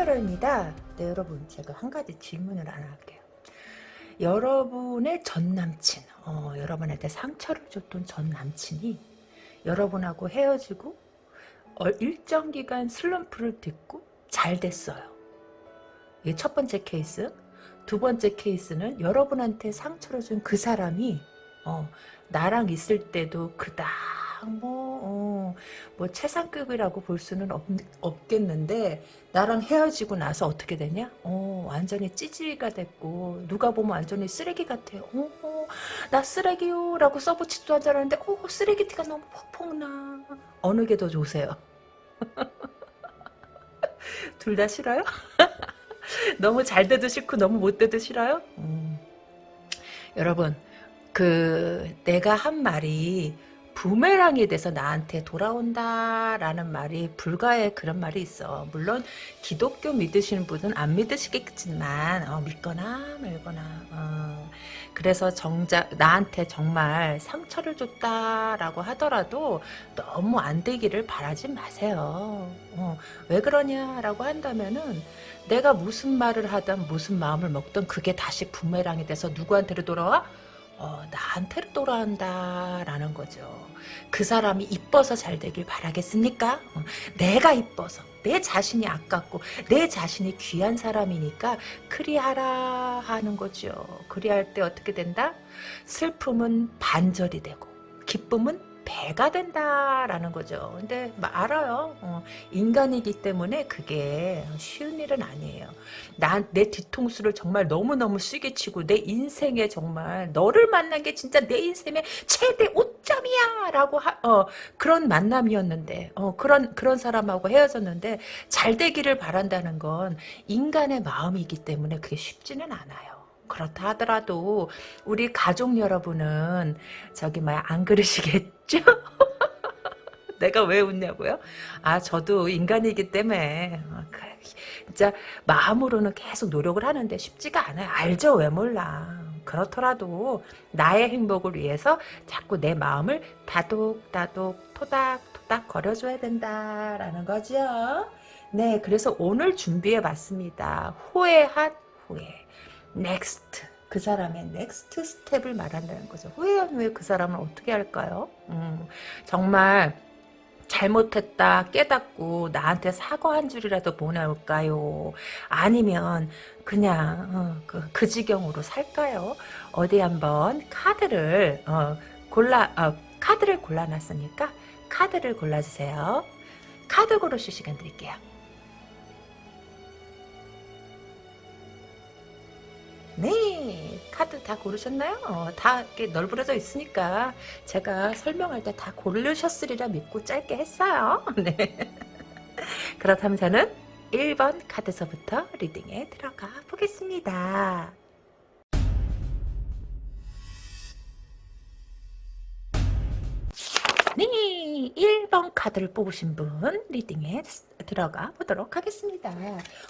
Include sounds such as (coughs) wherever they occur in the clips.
이큰타로입니다. 네, 여러분 제가 한 가지 질문을 하나 할게요. 여러분의 전 남친, 어, 여러분한테 상처를 줬던 전 남친이 여러분하고 헤어지고 어, 일정 기간 슬럼프를 딛고 잘 됐어요. 이게 첫 번째 케이스. 두 번째 케이스는 여러분한테 상처를 준 그 사람이 어, 나랑 있을 때도 그닥 뭐, 어, 뭐 최상급이라고 볼 수는 없, 없겠는데 나랑 헤어지고 나서 어떻게 되냐? 어, 완전히 찌질이가 됐고 누가 보면 완전히 쓰레기 같아요. 어, 어, 나 쓰레기요 라고 써붙이지도 않았는데 어, 쓰레기 티가 너무 퍽퍽 나. 어느 게 더 좋으세요? (laughs) 둘 다 싫어요? (laughs) 너무 잘 돼도 싫고 너무 못 돼도 싫어요? 음. 여러분 그 내가 한 말이 부메랑이 돼서 나한테 돌아온다라는 말이 불가의 그런 말이 있어. 물론 기독교 믿으시는 분은 안 믿으시겠지만 어, 믿거나 말거나 어. 그래서 정작 나한테 정말 상처를 줬다라고 하더라도 너무 안 되기를 바라지 마세요. 어, 왜 그러냐라고 한다면은 내가 무슨 말을 하든 무슨 마음을 먹든 그게 다시 부메랑이 돼서 누구한테로 돌아와? 어, 나한테로 돌아온다 라는 거죠. 그 사람이 이뻐서 잘 되길 바라겠습니까? 어, 내가 이뻐서 내 자신이 아깝고 내 자신이 귀한 사람이니까 그리하라 하는 거죠. 그리할 때 어떻게 된다? 슬픔은 반절이 되고 기쁨은 배가 된다라는 거죠. 근데 알아요. 어, 인간이기 때문에 그게 쉬운 일은 아니에요. 난내 뒤통수를 정말 너무너무 쓰게 치고 내 인생에 정말 너를 만난 게 진짜 내 인생의 최대 오점이야 라고 하, 어, 그런 만남이었는데 어, 그런 그런 사람하고 헤어졌는데 잘 되기를 바란다는 건 인간의 마음이기 때문에 그게 쉽지는 않아요. 그렇다 하더라도 우리 가족 여러분은 저기 뭐야 안 그러시겠죠? (laughs) 내가 왜 웃냐고요? 아 저도 인간이기 때문에 어, 그, 진짜 마음으로는 계속 노력을 하는데 쉽지가 않아요. 알죠? 왜 몰라. 그렇더라도 나의 행복을 위해서 자꾸 내 마음을 다독다독 토닥토닥 거려줘야 된다라는 거죠. 네, 그래서 오늘 준비해봤습니다. 후회한 후에. next 그 사람의 next step을 말한다는 거죠. 후회한 후에 그 사람은 어떻게 할까요? 음, 정말 잘못했다 깨닫고 나한테 사과 한 줄이라도 보내올까요? 아니면 그냥 어, 그, 그, 지경으로 살까요? 어디 한번 카드를 어, 골라 어, 카드를 골라놨으니까 카드를 골라주세요. 카드 고르실 시간 드릴게요. 네 카드 다 고르셨나요? 어, 다 이렇게 널브러져 있으니까 제가 설명할 때 다 고르셨으리라 믿고 짧게 했어요 (laughs) 네. 그렇다면 저는 1번 카드서부터 리딩에 들어가 보겠습니다 네 1번 카드를 뽑으신 분 리딩에 들어가 보도록 하겠습니다.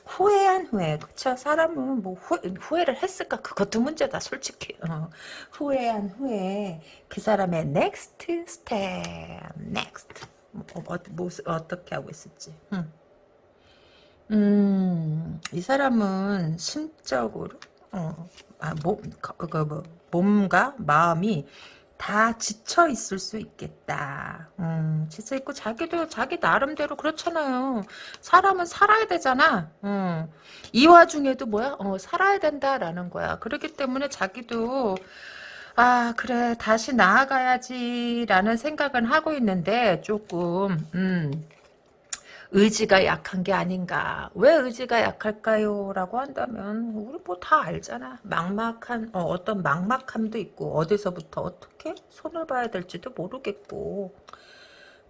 후회한 후회. 그쵸? 사람은 뭐 후, 후회를 했을까? 그것도 문제다 솔직히. 어. 후회한 후회. 그 사람의 step next. 뭐, 어, 뭐, 어떻게 하고 있을지. 음. 음, 이 사람은 심적으로 어, 아, 몸, 그, 그, 뭐, 몸과 마음이 다 지쳐 있을 수 있겠다. 음, 지쳐 있고 자기도 자기 나름대로 그렇잖아요. 사람은 살아야 되잖아. 음, 이 와중에도 뭐야? 어, 살아야 된다라는 거야. 그렇기 때문에 자기도 아 그래 다시 나아가야지라는 생각은 하고 있는데 조금 음. 의지가 약한 게 아닌가. 왜 의지가 약할까요? 라고 한다면 우리 뭐 다 알잖아. 막막한 어, 떤 막막함도 있고 어디서부터 어떻게 손을 봐야 될지도 모르겠고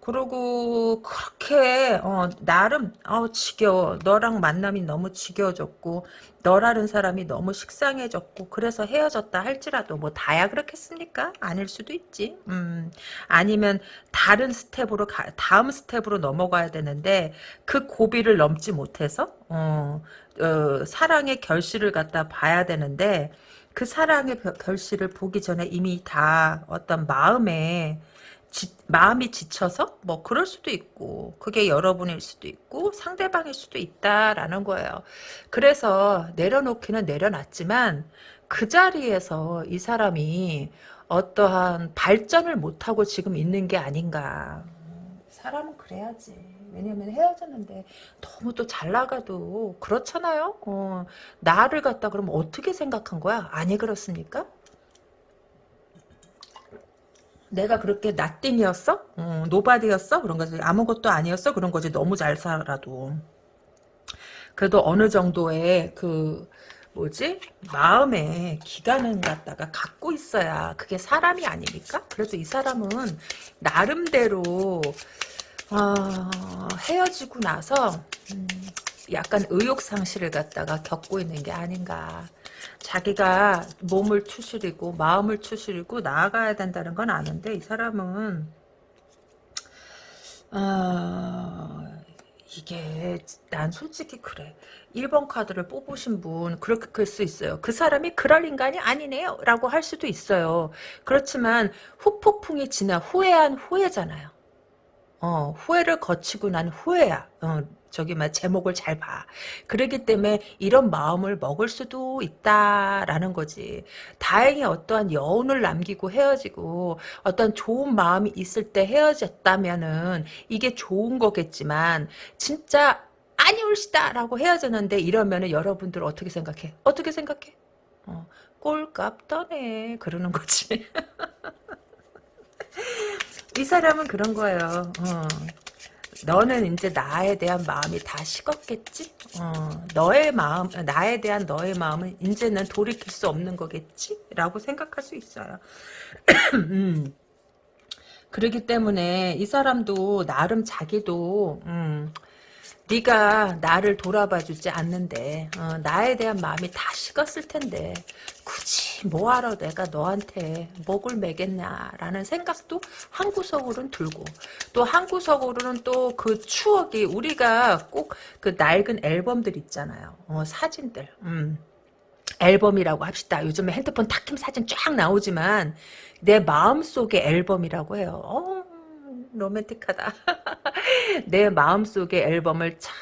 그리고 그렇게 어, 나름 어, 지겨워. 너랑 만남이 너무 지겨워졌고 너라는 사람이 너무 식상해졌고 그래서 헤어졌다 할지라도 뭐 다야 그렇겠습니까? 아닐 수도 있지. 음, 아니면 다른 스텝으로 가, 다음 스텝으로 넘어가야 되는데 그 고비를 넘지 못해서 어, 어, 사랑의 결실을 갖다 봐야 되는데 그 사랑의 결실을 보기 전에 이미 다 어떤 마음에 지, 마음이 지쳐서 뭐 그럴 수도 있고 그게 여러분일 수도 있고 상대방일 수도 있다라는 거예요. 그래서 내려놓기는 내려놨지만 그 자리에서 이 사람이 어떠한 발전을 못하고 지금 있는 게 아닌가. 사람은 그래야지. 왜냐면 헤어졌는데 너무 또 잘 나가도 그렇잖아요. 어, 나를 갖다 그러면 어떻게 생각한 거야? 아니 그렇습니까? 내가 그렇게 nothing이었어? 어, nobody였어? 그런 거지. 아무것도 아니었어? 그런 거지. 너무 잘 살아도. 그래도 어느 정도의 그 뭐지? 마음의 기간을 갖다가 갖고 있어야 그게 사람이 아닙니까? 그래서 이 사람은 나름대로 어, 헤어지고 나서 음, 약간 의욕 상실을 갖다가 겪고 있는 게 아닌가. 자기가 몸을 추스리고 마음을 추스리고 나아가야 된다는 건 아는데 이 사람은 어, 이게 난 솔직히 그래. 1번 카드를 뽑으신 분 그렇게 클수 있어요. 그 사람이 그럴 인간이 아니네요 라고 할 수도 있어요. 그렇지만 후폭풍이 지나 후회한 후회잖아요. 어, 후회를 거치고 난 후회야. 어, 저기 막 제목을 잘 봐. 그러기 때문에 이런 마음을 먹을 수도 있다라는 거지. 다행히 어떠한 여운을 남기고 헤어지고 어떤 좋은 마음이 있을 때 헤어졌다면은 이게 좋은 거겠지만 진짜 아니올시다라고 헤어졌는데 이러면은 여러분들 어떻게 생각해? 어떻게 생각해? 어, 꼴값 떠네 그러는 거지. (laughs) 이 사람은 그런 거예요. 어. 너는 이제 나에 대한 마음이 다 식었겠지? 어, 너의 마음, 나에 대한 너의 마음은 이제는 돌이킬 수 없는 거겠지? 라고 생각할 수 있어요. (clears throat) 음. 그러기 때문에 이 사람도 나름 자기도 음, 네가 나를 돌아봐주지 않는데 어, 나에 대한 마음이 다 식었을 텐데 굳이 뭐하러 내가 너한테 목을 매겠냐라는 생각도 한 구석으로는 들고 또 한 구석으로는 또 그 추억이 우리가 꼭 그 낡은 앨범들 있잖아요 어, 사진들 음. 앨범이라고 합시다. 요즘에 핸드폰 탁킴 사진 쫙 나오지만 내 마음속의 앨범이라고 해요. 어, 로맨틱하다. (laughs) 내 마음속의 앨범을 차,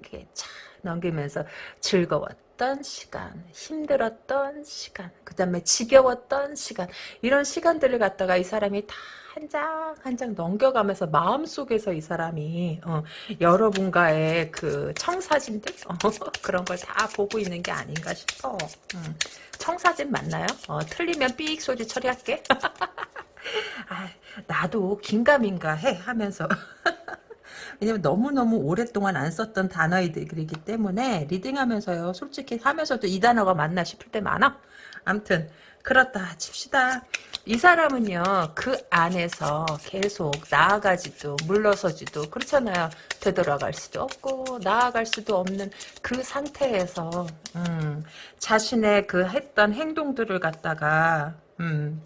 이렇게 차 넘기면서 즐거웠 던 시간, 힘들었던 시간, 그 다음에 지겨웠던 시간, 이런 시간들을 갖다가 이 사람이 다한장 한 장 넘겨가면서 마음속에서 이 사람이 어, 여러분과의 그 청사진들 어, (laughs) 그런 걸 다 보고 있는 게 아닌가 싶어. 음, 청사진 맞나요? 어, 틀리면 삑 소리 처리할게. (laughs) 아, 나도 긴가민가 해 하면서 (laughs) 왜냐면 너무너무 오랫동안 안 썼던 단어이기 때문에 리딩하면서요 솔직히 하면서도 이 단어가 맞나 싶을 때 많아. 암튼 그렇다 칩시다. 이 사람은요 그 안에서 계속 나아가지도 물러서지도 그렇잖아요. 되돌아갈 수도 없고 나아갈 수도 없는 그 상태에서 음, 자신의 그 했던 행동들을 갖다가 음,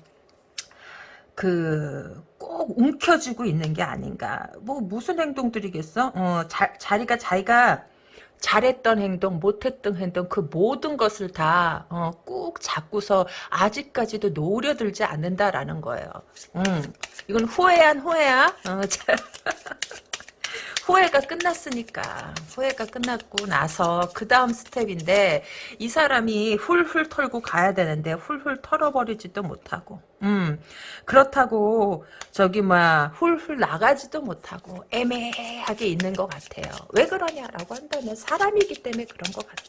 그, 꼭 움켜쥐고 있는 게 아닌가. 뭐, 무슨 행동들이겠어? 어, 자, 자리가 자기가 잘했던 행동, 못했던 행동, 그 모든 것을 다, 어, 꾹 잡고서 아직까지도 노려들지 않는다라는 거예요. 음, 이건 후회한 후회야? 어, (laughs) 후회가 끝났으니까. 후회가 끝났고 나서 그 다음 스텝인데 이 사람이 훌훌 털고 가야 되는데 훌훌 털어버리지도 못하고. 음. 그렇다고 저기 뭐야 훌훌 나가지도 못하고 애매하게 있는 것 같아요. 왜 그러냐라고 한다면 사람이기 때문에 그런 것 같아.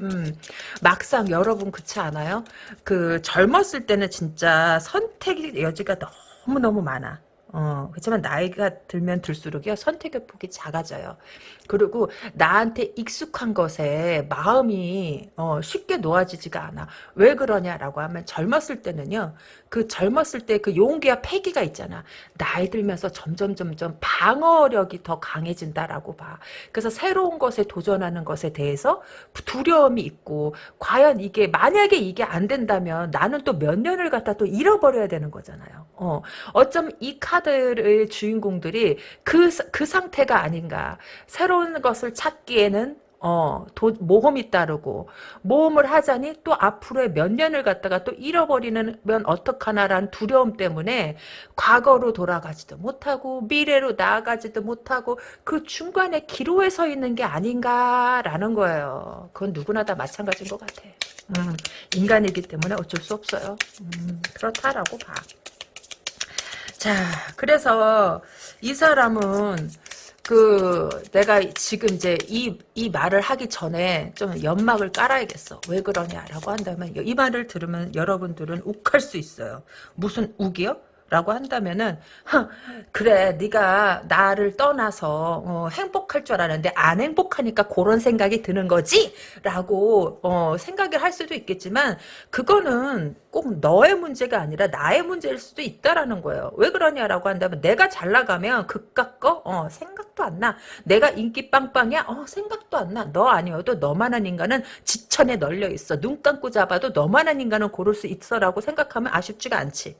음, 막상 여러분 그렇지 않아요? 그 젊었을 때는 진짜 선택의 여지가 너무너무 많아. 어, 그렇지만 나이가 들면 들수록요 선택의 폭이 작아져요. 그리고 나한테 익숙한 것에 마음이 어, 쉽게 놓아지지가 않아. 왜 그러냐라고 하면 젊었을 때는요. 그 젊었을 때 그 용기와 패기가 있잖아. 나이 들면서 점점 점점 방어력이 더 강해진다라고 봐. 그래서 새로운 것에 도전하는 것에 대해서 두려움이 있고 과연 이게 만약에 이게 안 된다면 나는 또 몇 년을 갖다 또 잃어버려야 되는 거잖아요. 어, 어쩜 이 카드의 주인공들이 그, 그 상태가 아닌가. 새로 운 것을 찾기에는 어, 도, 모험이 따르고, 모험을 하자니 또 앞으로의 몇 년을 갖다가 또 잃어버리면 어떡하나라는 두려움 때문에 과거로 돌아가지도 못하고, 미래로 나아가지도 못하고, 그 중간에 기로에 서 있는 게 아닌가라는 거예요. 그건 누구나 다 마찬가지인 것 같아. 음, 인간이기 때문에 어쩔 수 없어요. 음, 그렇다라고 봐. 자, 그래서 이 사람은 그 내가 지금 이제 이, 이 말을 하기 전에 좀 연막을 깔아야겠어. 왜 그러냐라고 한다면 이 말을 들으면 여러분들은 욱할 수 있어요. 무슨 욱이요? 라고 한다면은 그래 네가 나를 떠나서 어, 행복할 줄 알았는데 안 행복하니까 그런 생각이 드는 거지? 라고 어, 생각을 할 수도 있겠지만 그거는 꼭 너의 문제가 아니라 나의 문제일 수도 있다라는 거예요. 왜 그러냐라고 한다면 내가 잘 나가면 그깟 거 어, 생각도 안 나. 내가 인기 빵빵이야? 어, 생각도 안 나. 너 아니어도 너만한 인간은 지천에 널려 있어. 눈 감고 잡아도 너만한 인간은 고를 수 있어 라고 생각하면 아쉽지가 않지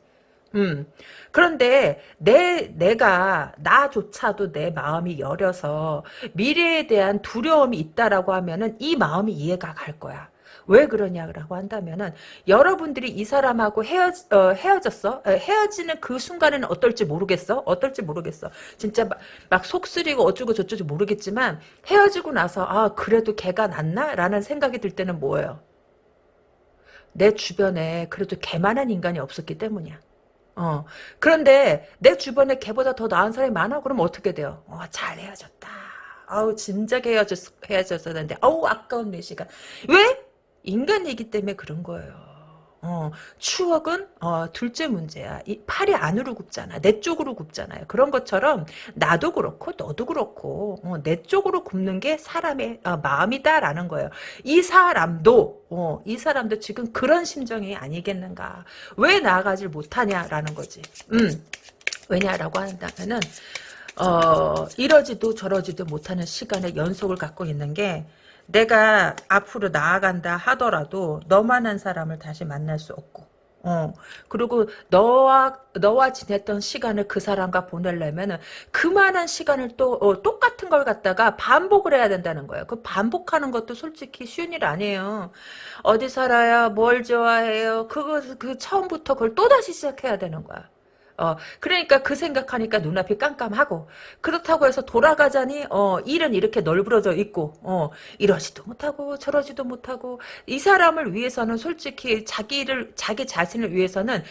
음. 그런데 내 내가 나조차도 내 마음이 여려서 미래에 대한 두려움이 있다라고 하면은 이 마음이 이해가 갈 거야. 왜 그러냐라고 한다면은 여러분들이 이 사람하고 헤어 어, 헤어졌어? 에, 헤어지는 그 순간에는 어떨지 모르겠어? 어떨지 모르겠어. 진짜 막, 막 속쓰리고 어쩌고 저쩌고 모르겠지만 헤어지고 나서 아 그래도 걔가 낫나라는 생각이 들 때는 뭐예요? 내 주변에 그래도 걔만한 인간이 없었기 때문이야 어. 그런데 내 주변에 걔보다 더 나은 사람이 많아? 그럼 어떻게 돼요? 어, 잘 헤어졌다. 아우, 진작 헤어졌, 헤어졌어야 되는데, 아우, 아까운 내 시간. 왜? 인간이기 때문에 그런 거예요. 어, 추억은 어, 둘째 문제야. 이 팔이 안으로 굽잖아. 내 쪽으로 굽잖아요. 그런 것처럼 나도 그렇고 너도 그렇고 어, 내 쪽으로 굽는 게 사람의 어, 마음이다라는 거예요. 이 사람도 어, 이 사람도 지금 그런 심정이 아니겠는가. 왜 나아가질 못하냐라는 거지. 음. 왜냐라고 한다면은 어, 이러지도 저러지도 못하는 시간의 연속을 갖고 있는 게 내가 앞으로 나아간다 하더라도 너만한 사람을 다시 만날 수 없고 어 그리고 너와 너와 지냈던 시간을 그 사람과 보내려면은 그만한 시간을 또 어, 똑같은 걸 갖다가 반복을 해야 된다는 거예요. 그 반복하는 것도 솔직히 쉬운 일 아니에요. 어디 살아요? 뭘 좋아해요? 그거 그 처음부터 그걸 또 다시 시작해야 되는 거야. 어, 그러니까 그 생각하니까 눈앞이 깜깜하고, 그렇다고 해서 돌아가자니, 어, 일은 이렇게 널브러져 있고, 어, 이러지도 못하고, 저러지도 못하고, 이 사람을 위해서는 솔직히 자기를, 자기 자신을 위해서는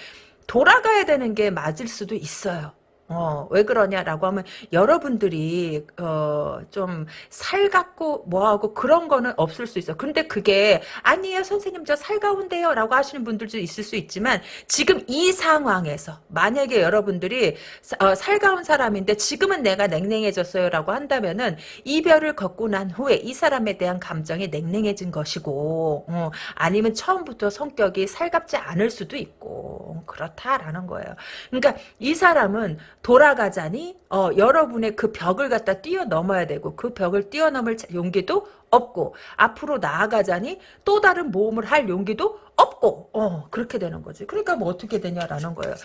돌아가야 되는 게 맞을 수도 있어요. 어, 왜 그러냐라고 하면 여러분들이 어, 좀 살갑고 뭐하고 그런 거는 없을 수 있어. 근데 그게 아니에요 선생님 저 살가운데요 라고 하시는 분들도 있을 수 있지만 지금 이 상황에서 만약에 여러분들이 어, 살가운 사람인데 지금은 내가 냉랭해졌어요 라고 한다면은 이별을 걷고 난 후에 이 사람에 대한 감정이 냉랭해진 것이고 어, 아니면 처음부터 성격이 살갑지 않을 수도 있고 그렇다라는 거예요. 그러니까 이 사람은 돌아가자니 어, 여러분의 그 벽을 갖다 뛰어넘어야 되고 그 벽을 뛰어넘을 용기도 없고 앞으로 나아가자니 또 다른 모험을 할 용기도 없고. 어 그렇게 되는 거지. 그러니까 뭐 어떻게 되냐라는 거예요.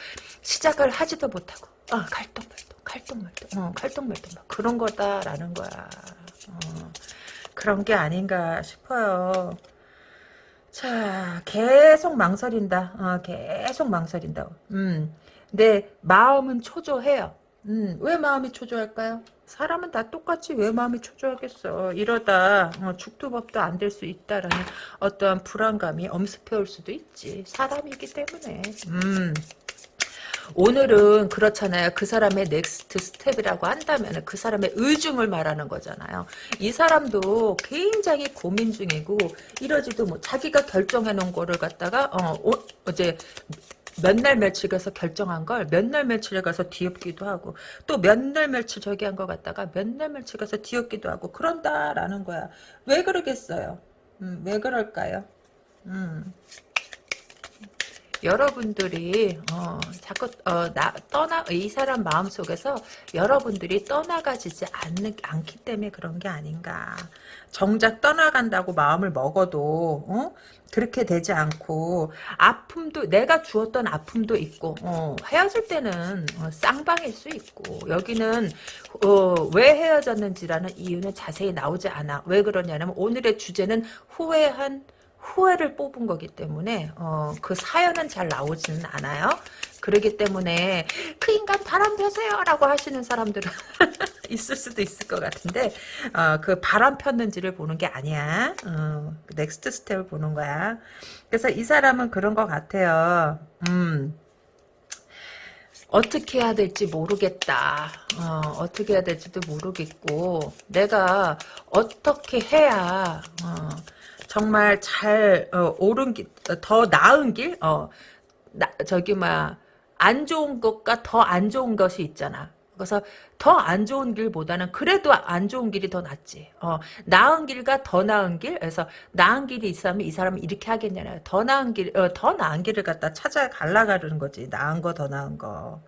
시작을 하지도 못하고 아 갈등말동 갈등말동 어 갈등말동 그런 거다라는 거야. 어, 그런 게 아닌가 싶어요. 자 계속 망설인다. 어, 계속 망설인다 음 내 마음은 초조해요. 음, 왜 마음이 초조할까요? 사람은 다 똑같이 왜 마음이 초조하겠어. 이러다 어, 죽두법도 안 될 수 있다라는 어떠한 불안감이 엄습해올 수도 있지. 사람이기 때문에. 음. 오늘은 그렇잖아요. 그 사람의 next step이라고 한다면 그 사람의 의중을 말하는 거잖아요. 이 사람도 굉장히 고민 중이고 이러지도 뭐 자기가 결정해 놓은 거를 갖다가 어, 어 어제 몇 날 며칠 가서 결정한 걸 몇 날 며칠에 가서 뒤엎기도 하고 또 몇 날 며칠 저기 한거 갖다가 몇 날 며칠 가서 뒤엎기도 하고 그런다라는 거야. 왜 그러겠어요? 음, 왜 그럴까요? 음. 여러분들이 어, 자꾸 어, 나 떠나 이 사람 마음 속에서 여러분들이 떠나가지지 않는 않기 때문에 그런 게 아닌가. 정작 떠나간다고 마음을 먹어도 어? 그렇게 되지 않고 아픔도 내가 주었던 아픔도 있고 어, 헤어질 때는 어, 쌍방일 수 있고 여기는 어, 왜 헤어졌는지라는 이유는 자세히 나오지 않아. 왜 그러냐면 오늘의 주제는 후회한 후에를 뽑은 거기 때문에 어, 그 사연은 잘 나오지는 않아요. 그러기 때문에 그 인간 바람 펴세요 라고 하시는 사람들은 (laughs) 있을 수도 있을 것 같은데 어, 그 바람 폈는지를 보는 게 아니야. 어, next step을 보는 거야. 그래서 이 사람은 그런 것 같아요. 음. 어떻게 해야 될지 모르겠다. 어, 떻게 해야 될지도 모르겠고 내가 어떻게 해야 어, 정말 잘 어, 옳은 길, 더 나은 길, 어, 나, 저기 뭐안 좋은 것과 더 안 좋은 것이 있잖아. 그래서 더 안 좋은 길보다는 그래도 안 좋은 길이 더 낫지. 어, 나은 길과 더 나은 길. 그래서 나은 길이 있으면 이 사람은 이렇게 하겠냐요. 더 나은 길, 어, 더 나은 길을 갖다 찾아 갈라가는 거지. 나은 거, 더 나은 거.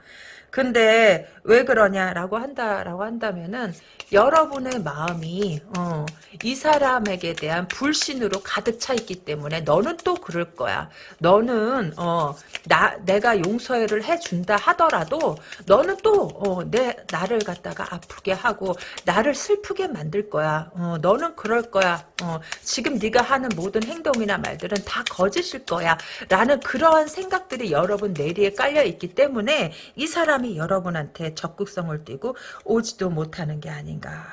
근데 왜 그러냐라고 한다라고 한다면은 여러분의 마음이 어, 이 사람에게 대한 불신으로 가득 차 있기 때문에 너는 또 그럴 거야. 너는 어, 나 내가 용서를 해준다 하더라도 너는 또내 어, 나를 갖다가 아프게 하고 나를 슬프게 만들 거야. 어, 너는 그럴 거야. 어, 지금 네가 하는 모든 행동이나 말들은 다 거짓일 거야. 라는 그러한 생각들이 여러분 내리에 깔려 있기 때문에 이 사람이 여러분한테 적극성을 띠고 오지도 못하는 게 아닌가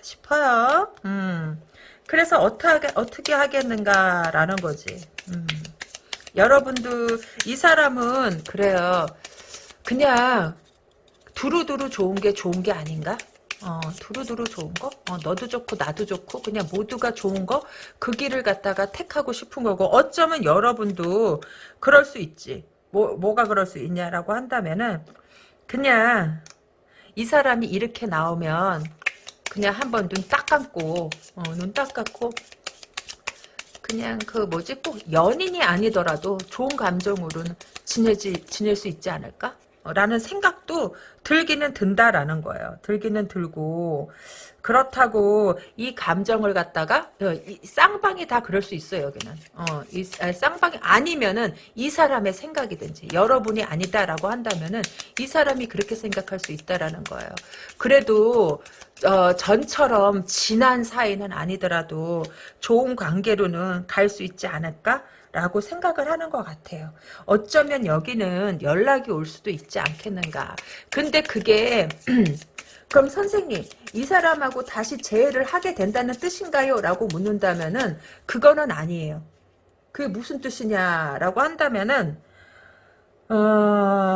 싶어요. 음. 그래서 어떻게 어떻게 하겠는가라는 거지. 음. 여러분도 이 사람은 그래요. 그냥 두루두루 좋은 게 좋은 게 아닌가? 어, 두루두루 좋은 거? 어, 너도 좋고 나도 좋고 그냥 모두가 좋은 거? 그 길을 갖다가 택하고 싶은 거고 어쩌면 여러분도 그럴 수 있지. 뭐, 뭐가 그럴 수 있냐라고 한다면은 그냥 이 사람이 이렇게 나오면 그냥 한번 눈 딱 감고 어, 눈 딱 감고 그냥 그 뭐지 꼭 연인이 아니더라도 좋은 감정으로는 지내지 지낼 수 있지 않을까? 라는 생각도 들기는 든다라는 거예요. 들기는 들고 그렇다고 이 감정을 갖다가 어, 쌍방이 다 그럴 수 있어요 여기는. 어, 이 쌍방이 아니면은 이 사람의 생각이든지 여러분이 아니다라고 한다면은 이 사람이 그렇게 생각할 수 있다라는 거예요. 그래도 어, 전처럼 진한 사이는 아니더라도 좋은 관계로는 갈 수 있지 않을까 라고 생각을 하는 것 같아요. 어쩌면 여기는 연락이 올 수도 있지 않겠는가. 근데 그게 (clears throat) 그럼 선생님 이 사람하고 다시 재회를 하게 된다는 뜻인가요? 라고 묻는다면 은 그거는 아니에요. 그게 무슨 뜻이냐라고 한다면은 어...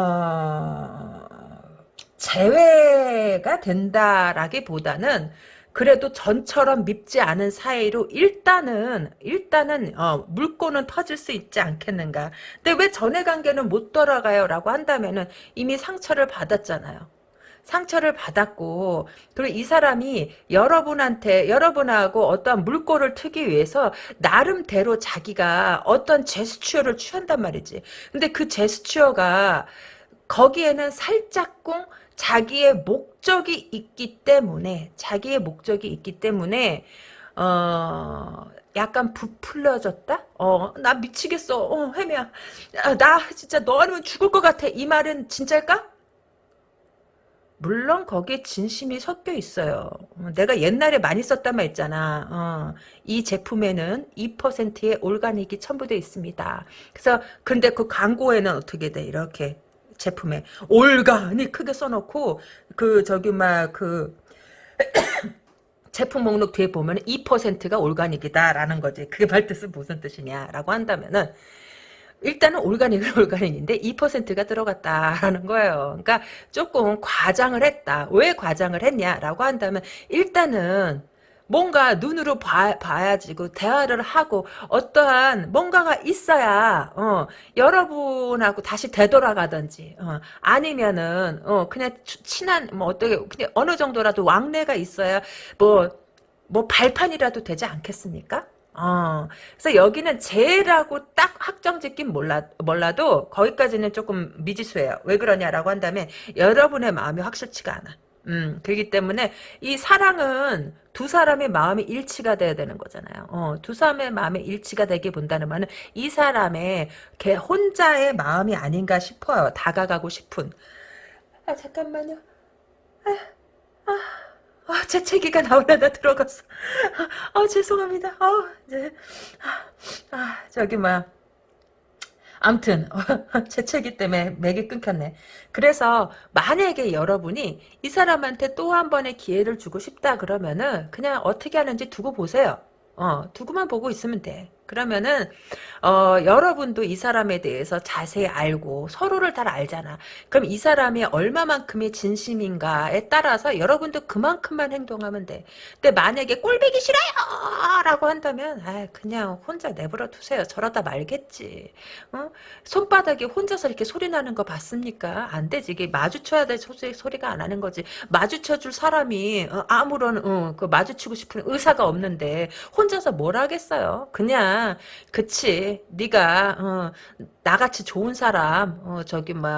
재회가 된다라기보다는 그래도 전처럼 밉지 않은 사이로 일단은 일단은 어, 물꼬는 터질 수 있지 않겠는가. 근데 왜 전의 관계는 못 돌아가요라고 한다면은 이미 상처를 받았잖아요. 상처를 받았고 그리고 이 사람이 여러분한테 여러분하고 어떠한 물꼬를 트기 위해서 나름대로 자기가 어떤 제스처를 취한단 말이지. 근데 그 제스처가 거기에는 살짝꿍 자기의 목 적이 있기 때문에 자기의 목적이 있기 때문에 어 약간 부풀려졌다? 어, 나 미치겠어. 어, 혜미야. 나 진짜 너 아니면 죽을 것 같아. 이 말은 진짜일까? 물론 거기에 진심이 섞여 있어요. 어, 내가 옛날에 많이 썼단 말 있잖아. 어, 이 제품에는 2%의 올가닉이 첨부되어 있습니다. 그래서 근데 그 광고에는 어떻게 돼? 이렇게 제품에 올가닉 크게 써놓고 그 저기 막 그 (coughs) 제품 목록 뒤에 보면 2%가 올가닉이다라는 거지. 그게 말뜻은 무슨 뜻이냐라고 한다면은 일단은 올가닉은 (laughs) 올가닉인데 2%가 들어갔다라는 거예요. 그러니까 조금 과장을 했다. 왜 과장을 했냐라고 한다면 일단은 뭔가 눈으로 봐, 봐야지고 대화를 하고 어떠한 뭔가가 있어야 어, 여러분하고 다시 되돌아가든지 어, 아니면은 어, 그냥 친한 뭐 어떻게 그냥 어느 정도라도 왕래가 있어야 뭐뭐 뭐 발판이라도 되지 않겠습니까? 어, 그래서 여기는 재라고 딱 확정 짓긴 몰라, 몰라도 거기까지는 조금 미지수예요. 왜 그러냐라고 한다면 여러분의 마음이 확실치가 않아. 음, 그렇기 때문에 이 사랑은 두 사람의 마음이 일치가 돼야 되는 거잖아요. 어, 두 사람의 마음이 일치가 되게 본다는 말은 이 사람의 걔 혼자의 마음이 아닌가 싶어요. 다가가고 싶은. 아, 잠깐만요. 아, 아. 아, 재채기가 나오려다 들어갔어. 아, 아 죄송합니다. 아, 이제, 아, 아 저기, 뭐야. 암튼, 재채기 (laughs) 때문에 맥이 끊겼네. 그래서, 만약에 여러분이 이 사람한테 또 한 번의 기회를 주고 싶다 그러면은, 그냥 어떻게 하는지 두고 보세요. 어, 두고만 보고 있으면 돼. 그러면은 어, 여러분도 이 사람에 대해서 자세히 알고 서로를 잘 알잖아. 그럼 이 사람이 얼마만큼의 진심인가에 따라서 여러분도 그만큼만 행동하면 돼. 근데 만약에 꼴배기 싫어요! 라고 한다면 아 그냥 혼자 내버려 두세요. 저러다 말겠지. 어? 손바닥에 혼자서 이렇게 소리 나는 거 봤습니까? 안 되지. 이게 마주쳐야 될 소리, 소리가 안 하는 거지. 마주쳐줄 사람이 어, 아무런 어, 그 마주치고 싶은 의사가 없는데 혼자서 뭘 하겠어요. 그냥 그치. 네가 어, 나같이 좋은 사람 어, 저기 뭐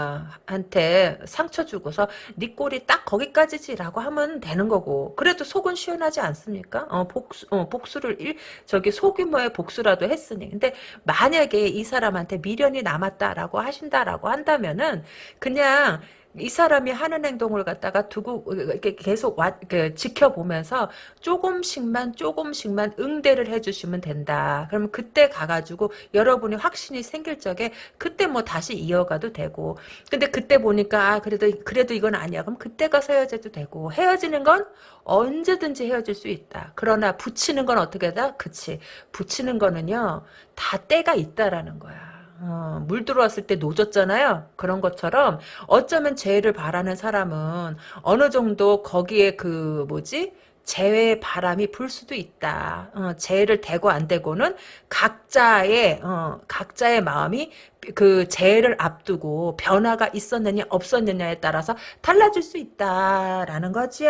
한테 상처 주고서 네 꼴이 딱 거기까지지라고 하면 되는 거고. 그래도 속은 시원하지 않습니까? 어, 복수 어, 복수를 일 저기 소규모의 복수라도 했으니. 근데 만약에 이 사람한테 미련이 남았다라고 하신다라고 한다면은 그냥 이 사람이 하는 행동을 갖다가 두고 이렇게 계속 와, 그 지켜보면서 조금씩만 조금씩만 응대를 해주시면 된다. 그러면 그때 가가지고 여러분이 확신이 생길 적에 그때 뭐 다시 이어가도 되고. 근데 그때 보니까 아, 그래도 그래도 이건 아니야. 그럼 그때 가서 헤어져도 되고 헤어지는 건 언제든지 헤어질 수 있다. 그러나 붙이는 건 어떻게 다 그치. 붙이는 거는요 다 때가 있다라는 거야. 어, 물 들어왔을 때 노졌잖아요. 그런 것처럼 어쩌면 재해를 바라는 사람은 어느 정도 거기에 그 뭐지? 재해의 바람이 불 수도 있다. 어, 재해를 대고 안 대고는 각자의 어, 각자의 마음이 그 재해를 앞두고 변화가 있었느냐 없었느냐에 따라서 달라질 수 있다라는 거죠.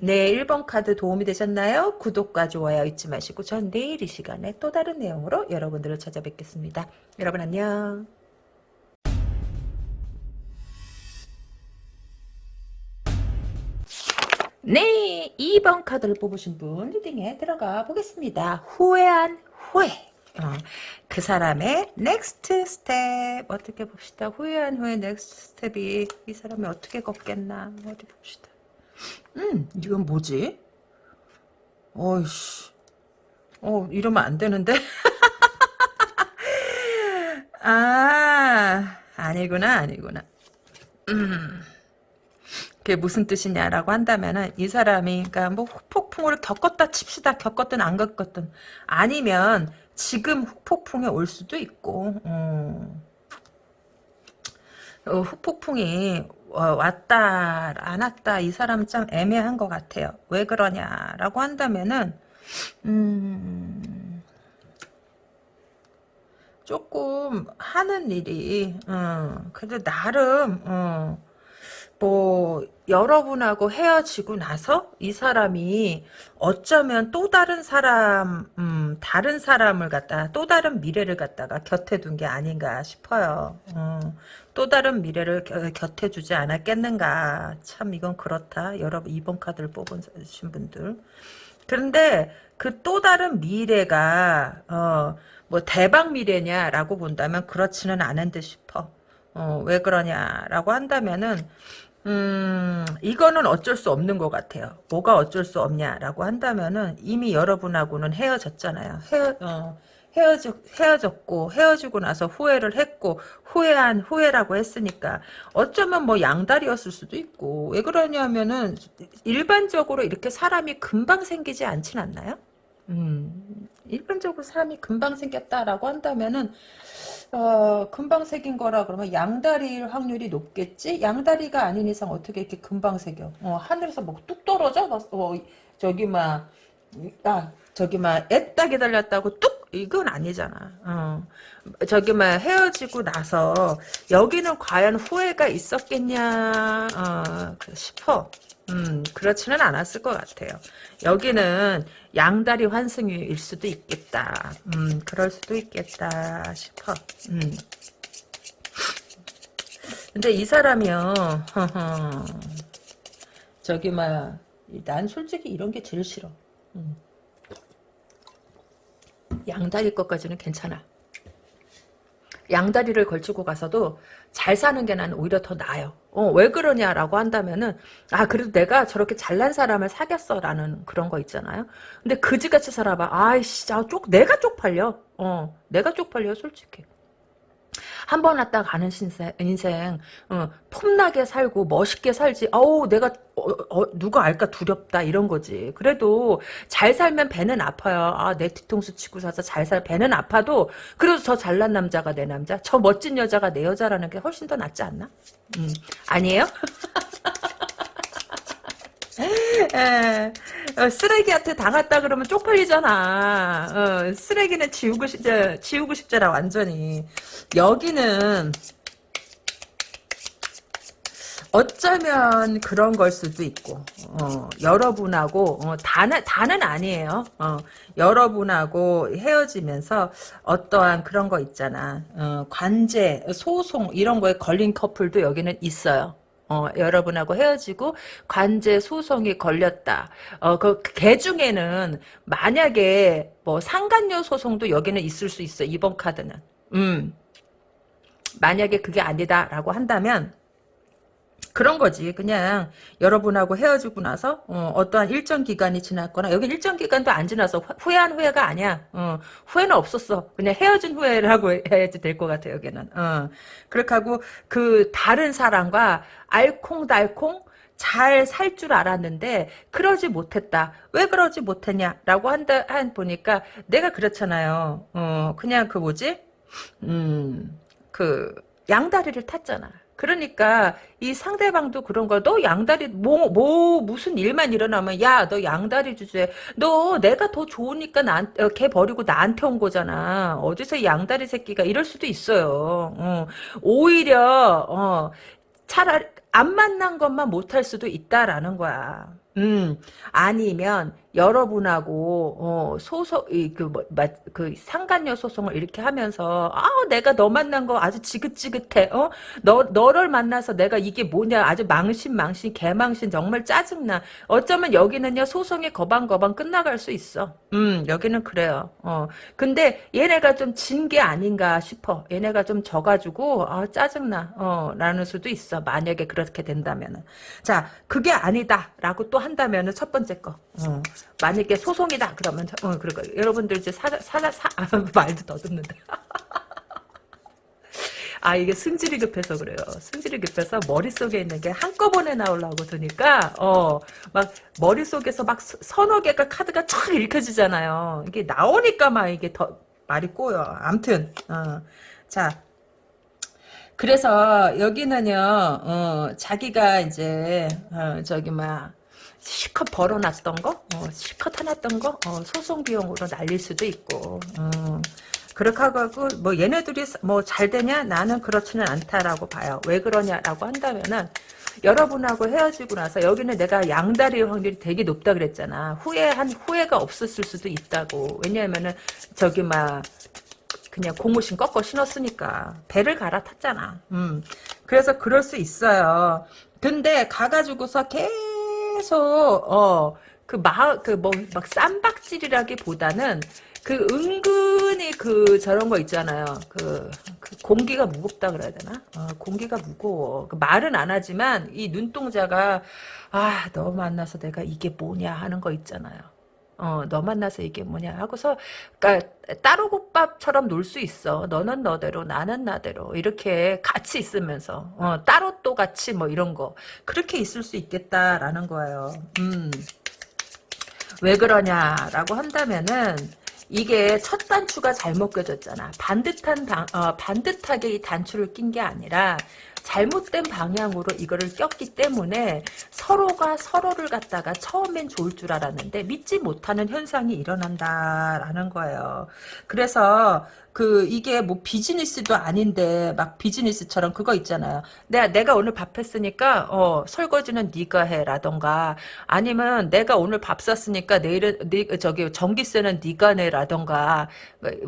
네, 1번 카드 도움이 되셨나요? 구독과 좋아요 잊지 마시고 전 내일 이 시간에 또 다른 내용으로 여러분들을 찾아뵙겠습니다. 여러분 안녕. 네, 2번 카드를 뽑으신 분 리딩에 들어가 보겠습니다. 후회한 후회. 어, 그 사람의 next step 어떻게 봅시다. 후회한 후에 next step이 이 사람이 어떻게 걷겠나 어디 봅시다. 음 이건 뭐지? 어이씨 어 이러면 안 되는데 (laughs) 아 아니구나 아니구나 음 그게 무슨 뜻이냐라고 한다면은 이 사람이 그러니까 뭐 폭풍을 겪었다 칩시다. 겪었든 안 겪었든. 아니면 지금 후폭풍이 올 수도 있고 음. 어, 후폭풍이 어, 왔다 안 왔다 이 사람 참 애매한 것 같아요. 왜 그러냐라고 한다면은 음, 조금 하는 일이 어, 그래도 나름 어, 뭐 여러분하고 헤어지고 나서 이 사람이 어쩌면 또 다른 사람 음, 다른 사람을 갖다 또 다른 미래를 갖다가 곁에 둔 게 아닌가 싶어요. 어, 또 다른 미래를 겨, 곁에 두지 않았겠는가. 참 이건 그렇다. 여러분 이번 카드를 뽑으신 분들. 그런데 그 또 다른 미래가 어, 뭐 대박 미래냐라고 본다면 그렇지는 않은 듯 싶어. 어, 왜 그러냐라고 한다면은 음, 이거는 어쩔 수 없는 것 같아요. 뭐가 어쩔 수 없냐라고 한다면은 이미 여러분하고는 헤어졌잖아요. 헤어, 어, 헤어져, 헤어졌고, 헤어지고 나서 후회를 했고, 후회한 후회라고 했으니까, 어쩌면 뭐 양다리였을 수도 있고, 왜 그러냐면은, 일반적으로 이렇게 사람이 금방 생기지 않진 않나요? 음, 일반적으로 사람이 금방 생겼다라고 한다면은, 어, 금방 새긴 거라 그러면 양다리일 확률이 높겠지? 양다리가 아닌 이상 어떻게 이렇게 금방 새겨? 어, 하늘에서 뭐뚝 떨어져? 어, 저기 막, 아, 저기 막, 애따 기다렸다고 뚝! 이건 아니잖아. 어. 저기 막 헤어지고 나서 여기는 과연 후회가 있었겠냐 어, 싶어. 음, 그렇지는 않았을 것 같아요. 여기는 양다리 환승일 수도 있겠다. 음, 그럴 수도 있겠다 싶어. 음. 근데 이 사람이요, 저기, 막, 난 솔직히 이런 게 제일 싫어. 음. 양다리 것까지는 괜찮아. 양다리를 걸치고 가서도 잘 사는 게 나는 오히려 더 나아요. 어, 왜 그러냐라고 한다면은, 아, 그래도 내가 저렇게 잘난 사람을 사귀었어. 라는 그런 거 있잖아요. 근데 그지같이 살아봐. 아이씨, 아, 쪽, 내가 쪽팔려. 어, 내가 쪽팔려, 솔직히. 한 번 왔다 가는 신세, 인생, 어, 폼나게 살고 멋있게 살지. 어우, 내가 어, 어, 누가 알까 두렵다 이런 거지. 그래도 잘 살면 배는 아파요. 아, 내 뒤통수 치고 사서 잘 살 배는 아파도 그래도 저 잘난 남자가 내 남자, 저 멋진 여자가 내 여자라는 게 훨씬 더 낫지 않나? 음, 아니에요? (laughs) 에, (laughs) 어, 쓰레기한테 당했다 그러면 쪽팔리잖아. 어, 쓰레기는 지우고 싶, 저, 지우고 싶잖아, 완전히. 여기는, 어쩌면 그런 걸 수도 있고, 어, 여러분하고, 어, 다는, 다는 아니에요. 어, 여러분하고 헤어지면서 어떠한 그런 거 있잖아. 어, 관제, 소송, 이런 거에 걸린 커플도 여기는 있어요. 어, 여러분하고 헤어지고 관제 소송이 걸렸다. 어, 그, 개 중에는 만약에 뭐 상간녀 소송도 여기는 있을 수 있어. 이번 카드는. 음. 만약에 그게 아니다라고 한다면 그런 거지. 그냥 여러분하고 헤어지고 나서 어, 떠한 일정 기간이 지났거나 여기 일정 기간도 안 지나서 후회한 후회가 아니야. 어, 후회는 없었어. 그냥 헤어진 후회라고 (laughs) 해야지 될 것 같아 여기는. 어. 그렇게 하고 그 다른 사람과 알콩달콩 잘 살 줄 알았는데 그러지 못했다. 왜 그러지 못했냐라고 한다 한 보니까 내가 그렇잖아요. 어, 그냥 그 뭐지? 음, 그 양다리를 탔잖아. 그러니까 이 상대방도 그런 거 너 양다리 뭐 뭐 무슨 일만 일어나면 야 너 양다리 주제 너 내가 더 좋으니까 나걔 어, 버리고 나한테 온 거잖아. 어디서 양다리 새끼가? 이럴 수도 있어요. 어. 오히려 어 차라리 안 만난 것만 못할 수도 있다라는 거야 음 아니면 여러분하고 어, 소송 뭐, 그 상간녀 소송을 이렇게 하면서 아 내가 너 만난 거 아주 지긋지긋해 어너 너를 만나서 내가 이게 뭐냐 아주 망신 망신 개망신 정말 짜증나. 어쩌면 여기는요 소송이 거방거방 끝나갈 수 있어. 음 여기는 그래요. 어. 근데 얘네가 좀 진 게 아닌가 싶어. 얘네가 좀 져가지고 아 짜증나. 어 라는 수도 있어. 만약에 그렇게 된다면은. 자 그게 아니다라고 또 한다면은 첫 번째 거 어. 만약에 소송이다 그러면 어 그러니까 여러분들 이제 사사 사, 사 아, (laughs) 말도 더듬는데 (laughs) 아 이게 승질이 급해서 그래요. 승질이 급해서 머릿속에 있는 게 한꺼번에 나오려고 드니까 어 막 머릿속에서 막 서너 개가 카드가 촥 읽혀지잖아요. 이게 나오니까 막 이게 더 말이 꼬여. 암튼 어. 자 그래서 여기는요 어, 자기가 이제 어, 저기 막 실컷 벌어놨던 거, 어, 실컷 해놨던 거, 어, 소송 비용으로 날릴 수도 있고, 어, 그렇게 하고, 뭐, 얘네들이 뭐 잘 되냐? 나는 그렇지는 않다라고 봐요. 왜 그러냐라고 한다면은, 여러분하고 헤어지고 나서 여기는 내가 양다리 확률이 되게 높다 그랬잖아. 후회한, 후회가 없었을 수도 있다고. 왜냐면은, 저기 막, 그냥 고무신 꺾어 신었으니까. 배를 갈아탔잖아. 음. 그래서 그럴 수 있어요. 근데 가가지고서 계속 계속 어그 마그뭐 막 쌈박질이라기보다는 그 은근히 그 저런 거 있잖아요. 그, 그 공기가 무겁다 그래야 되나? 어, 공기가 무거워. 그 말은 안 하지만 이 눈동자가 아 너 만나서 내가 이게 뭐냐 하는 거 있잖아요. 어, 너 만나서 이게 뭐냐 하고서, 그니까, 따로국밥처럼 놀 수 있어. 너는 너대로, 나는 나대로. 이렇게 같이 있으면서, 어, 따로 또 같이 뭐 이런 거. 그렇게 있을 수 있겠다라는 거예요. 음. 왜 그러냐라고 한다면은, 이게 첫 단추가 잘못 껴졌잖아. 반듯한 단, 어, 반듯하게 이 단추를 낀 게 아니라, 잘못된 방향으로 이거를 꼈기 때문에 서로가 서로를 갖다가 처음엔 좋을 줄 알았는데 믿지 못하는 현상이 일어난다라는 거예요. 그래서 그 이게 뭐 비즈니스도 아닌데 막 비즈니스처럼 그거 있잖아요. 내가 내가 오늘 밥 했으니까 어 설거지는 네가 해라던가 아니면 내가 오늘 밥 샀으니까 내일은 네, 저기 전기세는 네가 내라던가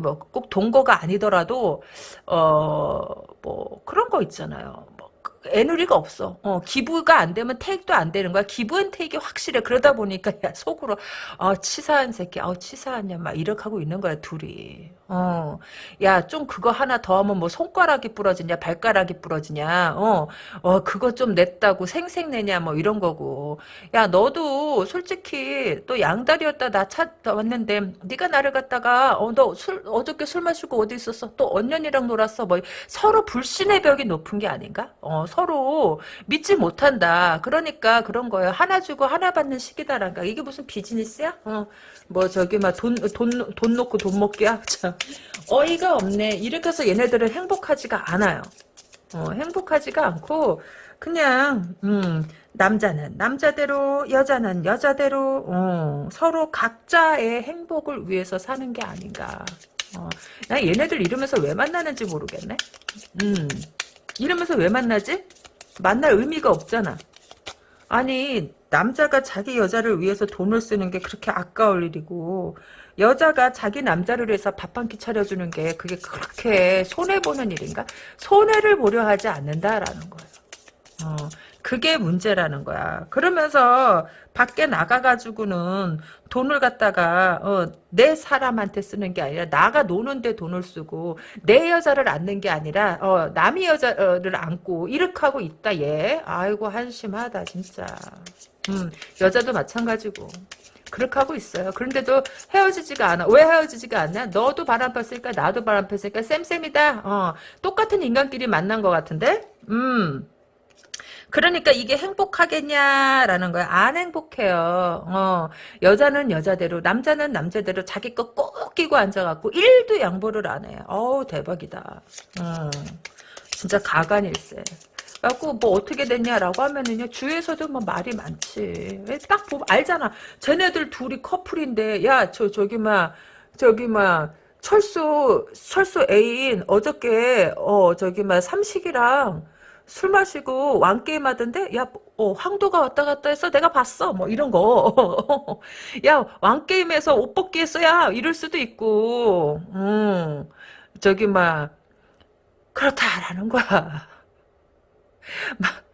뭐 꼭 동거가 아니더라도 어 뭐 그런 거 있잖아요. 뭐 애누리가 없어. 어, 기부가 안 되면 테이크도 안 되는 거야. 기부는 테이크가 확실해. 그러다 보니까 야, 속으로 어, 치사한 새끼, 어, 치사한 년막 이렇게 하고 있는 거야 둘이. 어, 야, 좀 그거 하나 더 하면 뭐 손가락이 부러지냐, 발가락이 부러지냐, 어, 어, 그거 좀 냈다고 생색내냐, 뭐 이런 거고. 야, 너도 솔직히 또 양다리였다 나 찾아왔는데, 네가 나를 갖다가, 어, 너 술, 어저께 술 마시고 어디 있었어? 또 언년이랑 놀았어? 뭐, 서로 불신의 벽이 높은 게 아닌가? 어, 서로 믿지 못한다. 그러니까 그런 거예요. 하나 주고 하나 받는 시기다란가. 이게 무슨 비즈니스야? 어, 뭐 저기 막 돈 돈 돈 놓고 돈 먹기야. (laughs) 참 어이가 없네. 이렇게 해서 얘네들은 행복하지가 않아요. 어, 행복하지가 않고 그냥 음, 남자는 남자대로 여자는 여자대로 어, 서로 각자의 행복을 위해서 사는 게 아닌가. 어, 나 얘네들 이러면서 왜 만나는지 모르겠네. 음, 이러면서 왜 만나지? 만날 의미가 없잖아. 아니 남자가 자기 여자를 위해서 돈을 쓰는 게 그렇게 아까울 일이고 여자가 자기 남자를 위해서 밥 한 끼 차려주는 게 그게 그렇게 손해보는 일인가? 손해를 보려 하지 않는다라는 거예요. 어, 그게 문제라는 거야. 그러면서 밖에 나가가지고는 돈을 갖다가 어, 내 사람한테 쓰는 게 아니라 나가 노는데 돈을 쓰고 내 여자를 안는 게 아니라 어, 남의 여자를 안고 이렇게 하고 있다 얘. 아이고 한심하다 진짜. 음, 여자도 마찬가지고. 그렇게 하고 있어요. 그런데도 헤어지지가 않아. 왜 헤어지지가 않냐? 너도 바람 폈으니까 나도 바람 폈으니까 쌤쌤이다. 어, 똑같은 인간끼리 만난 것 같은데? 음. 그러니까 이게 행복하겠냐라는 거야. 안 행복해요. 어, 여자는 여자대로, 남자는 남자대로 자기 거 꼭 끼고 앉아갖고 일도 양보를 안 해. 어우 대박이다. 어, 진짜 가관일세. 그래갖고 뭐 어떻게 됐냐라고 하면은요 주위에서도 뭐 말이 많지 딱 보면 알잖아 쟤네들 둘이 커플인데 야 저 저기 막 저기 막 철수 철수 애인 어저께 어 저기 막 삼식이랑 술 마시고 왕게임 하던데 야 어, 황도가 왔다 갔다 해서 내가 봤어. 뭐 이런 거 야 (laughs) 왕게임에서 옷 벗기 했어? 야 이럴 수도 있고. 음. 저기 막 그렇다라는 거야. (laughs) 막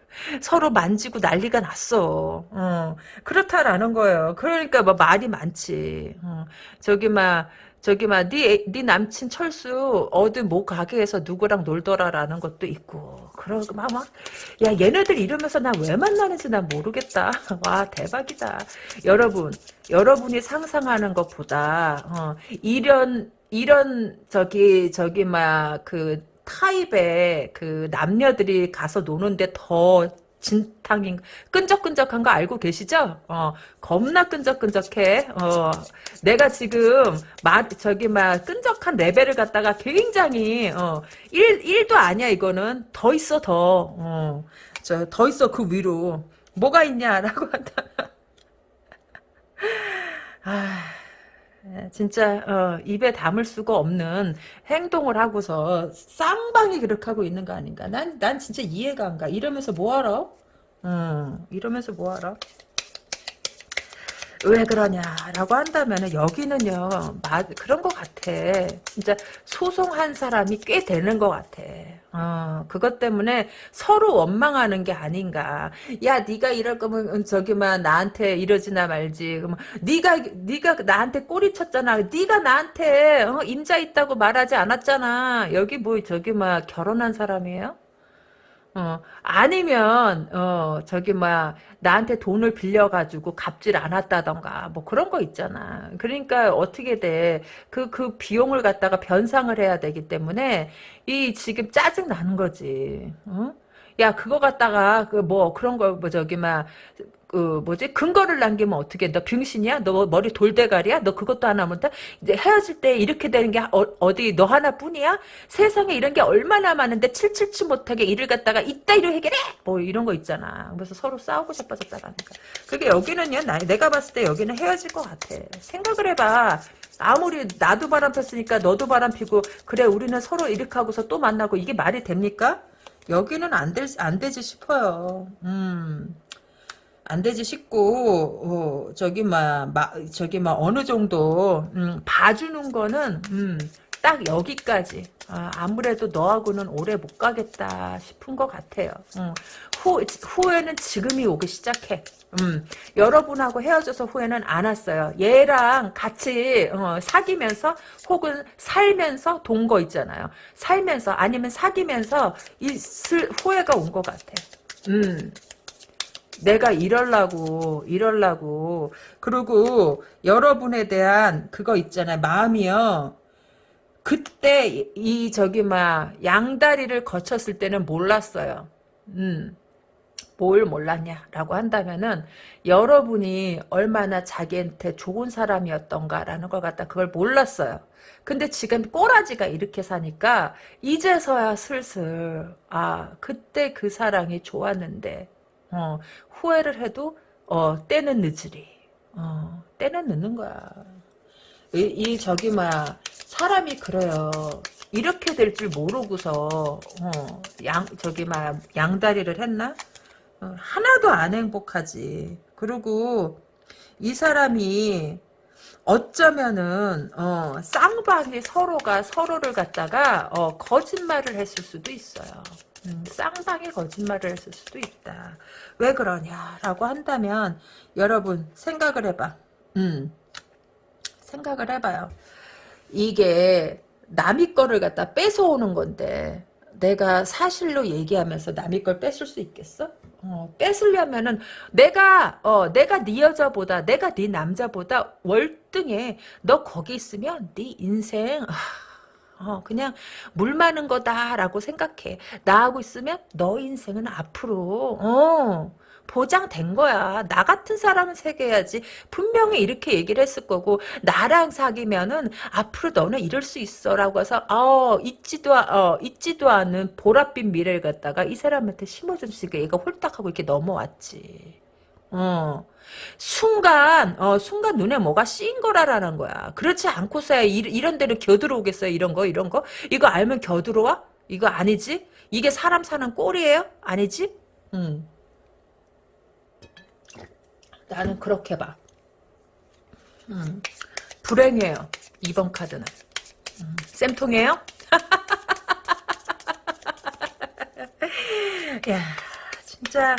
서로 만지고 난리가 났어. 어, 그렇다라는 거예요. 그러니까 뭐 말이 많지. 어, 저기 막 저기 막네 네 남친 철수 어디 뭐 가게에서 누구랑 놀더라라는 것도 있고 그러고 막막야 얘네들 이러면서 나 왜 만나는지 난 모르겠다. (laughs) 와 대박이다. 여러분 여러분이 상상하는 것보다 어, 이런 이런 저기 저기 막 그 타입의 그 남녀들이 가서 노는데 더 진탕인 끈적끈적한 거 알고 계시죠? 어 겁나 끈적끈적해. 어 내가 지금 마 저기 막 끈적한 레벨을 갖다가 굉장히 어일 일도 아니야 이거는 더 있어 더. 어 저 더 있어 그 위로 뭐가 있냐라고 한다. (laughs) 아. 예, 진짜 어, 입에 담을 수가 없는 행동을 하고서 쌍방이 그렇게 하고 있는 거 아닌가? 난, 난 진짜 이해가 안 가. 이러면서 뭐하러? 음, 이러면서 뭐하러? 왜 그러냐라고 한다면 여기는요 마, 그런 것 같아. 진짜 소송한 사람이 꽤 되는 것 같아. 어, 그것 때문에 서로 원망하는 게 아닌가. 야 네가 이럴 거면 저기만 나한테 이러지나 말지. 그러면 네가 네가 나한테 꼬리 쳤잖아. 네가 나한테 어, 임자 있다고 말하지 않았잖아. 여기 뭐 저기 막 결혼한 사람이에요 어, 아니면, 어, 저기, 뭐야, 나한테 돈을 빌려가지고 갚질 않았다던가, 뭐 그런 거 있잖아. 그러니까 어떻게 돼. 그, 그 비용을 갖다가 변상을 해야 되기 때문에, 이 지금 짜증 나는 거지. 어? 야, 그거 갖다가, 그 뭐, 그런 거, 뭐, 저기, 막, 그 뭐지? 근거를 남기면 어떻게 너 병신이야? 너 머리 돌대가리야? 너 그것도 하나 못해 이제 헤어질 때 이렇게 되는 게 어, 디너 하나뿐이야? 세상에 이런 게 얼마나 많은데 칠칠치 못하게 일을 갖다가 이따위로 해결해! 뭐 이런 거 있잖아. 그래서 서로 싸우고 자빠졌다라니까. 그게 여기는요 나, 내가 봤을 때 여기는 헤어질 것 같아. 생각을 해봐. 아무리 나도 바람 폈으니까 너도 바람 피고 그래 우리는 서로 이렇게 하고서 또 만나고 이게 말이 됩니까? 여기는 안, 될, 안 되지 싶어요. 음. 안 되지 싶고 어, 저기 막, 막 저기 막 어느 정도 음, 봐주는 거는 음, 딱 여기까지 아, 무래도 너하고는 오래 못 가겠다 싶은 것 같아요. 음, 후, 후회는 지금이 오기 시작해. 음, 여러분하고 헤어져서 후회는 안 왔어요. 얘랑 같이 어, 사귀면서 혹은 살면서 돈 거 있잖아요. 살면서 아니면 사귀면서 있을 후회가 온 것 같아. 음, 내가 이럴라고 이럴라고. 그리고 여러분에 대한 그거 있잖아요. 마음이요. 그때 이 저기 막 양다리를 거쳤을 때는 몰랐어요. 음 뭘 몰랐냐라고 한다면은 여러분이 얼마나 자기한테 좋은 사람이었던가라는 걸 갖다 그걸 몰랐어요. 근데 지금 꼬라지가 이렇게 사니까 이제서야 슬슬 아 그때 그 사랑이 좋았는데 어, 후회를 해도 어, 때는 늦으리. 어, 때는 늦는 거야. 이, 이 저기 뭐야 사람이 그래요. 이렇게 될 줄 모르고서 어, 양 저기 막 양다리를 했나? 어, 하나도 안 행복하지. 그리고 이 사람이 어쩌면은 어, 쌍방이 서로가 서로를 갖다가 어, 거짓말을 했을 수도 있어요. 음, 쌍방이 거짓말을 했을 수도 있다. 왜 그러냐라고 한다면 여러분 생각을 해봐. 음, 생각을 해봐요. 이게 남의 거를 갖다 뺏어오는 건데 내가 사실로 얘기하면서 남의 걸 뺏을 수 있겠어? 어, 뺏으려면은 내가 어 내가 네 여자보다 내가 네 남자보다 월등해 너 거기 있으면 네 인생 어, 그냥 물 마는 거다라고 생각해. 나하고 있으면 너 인생은 앞으로 어, 보장된 거야. 나 같은 사람은 새겨야지. 분명히 이렇게 얘기를 했을 거고 나랑 사귀면은 앞으로 너는 이럴 수 있어라고 해서 어, 있지도 어, 있지도 않은 보랏빛 미래를 갖다가 이 사람한테 심어줬으니까 얘가 홀딱하고 이렇게 넘어왔지. 어. 순간 어 순간 눈에 뭐가 씌인 거라라는 거야. 그렇지 않고서야 이, 이런 데를 겨들어오겠어요. 이런 거 이런 거 이거 알면 겨들어와? 이거 아니지? 이게 사람 사는 꼴이에요? 아니지? 음. 나는 그렇게 봐. 음. 불행해요. 이번 카드는. 음. 쌤통이에요? (laughs) 야 진짜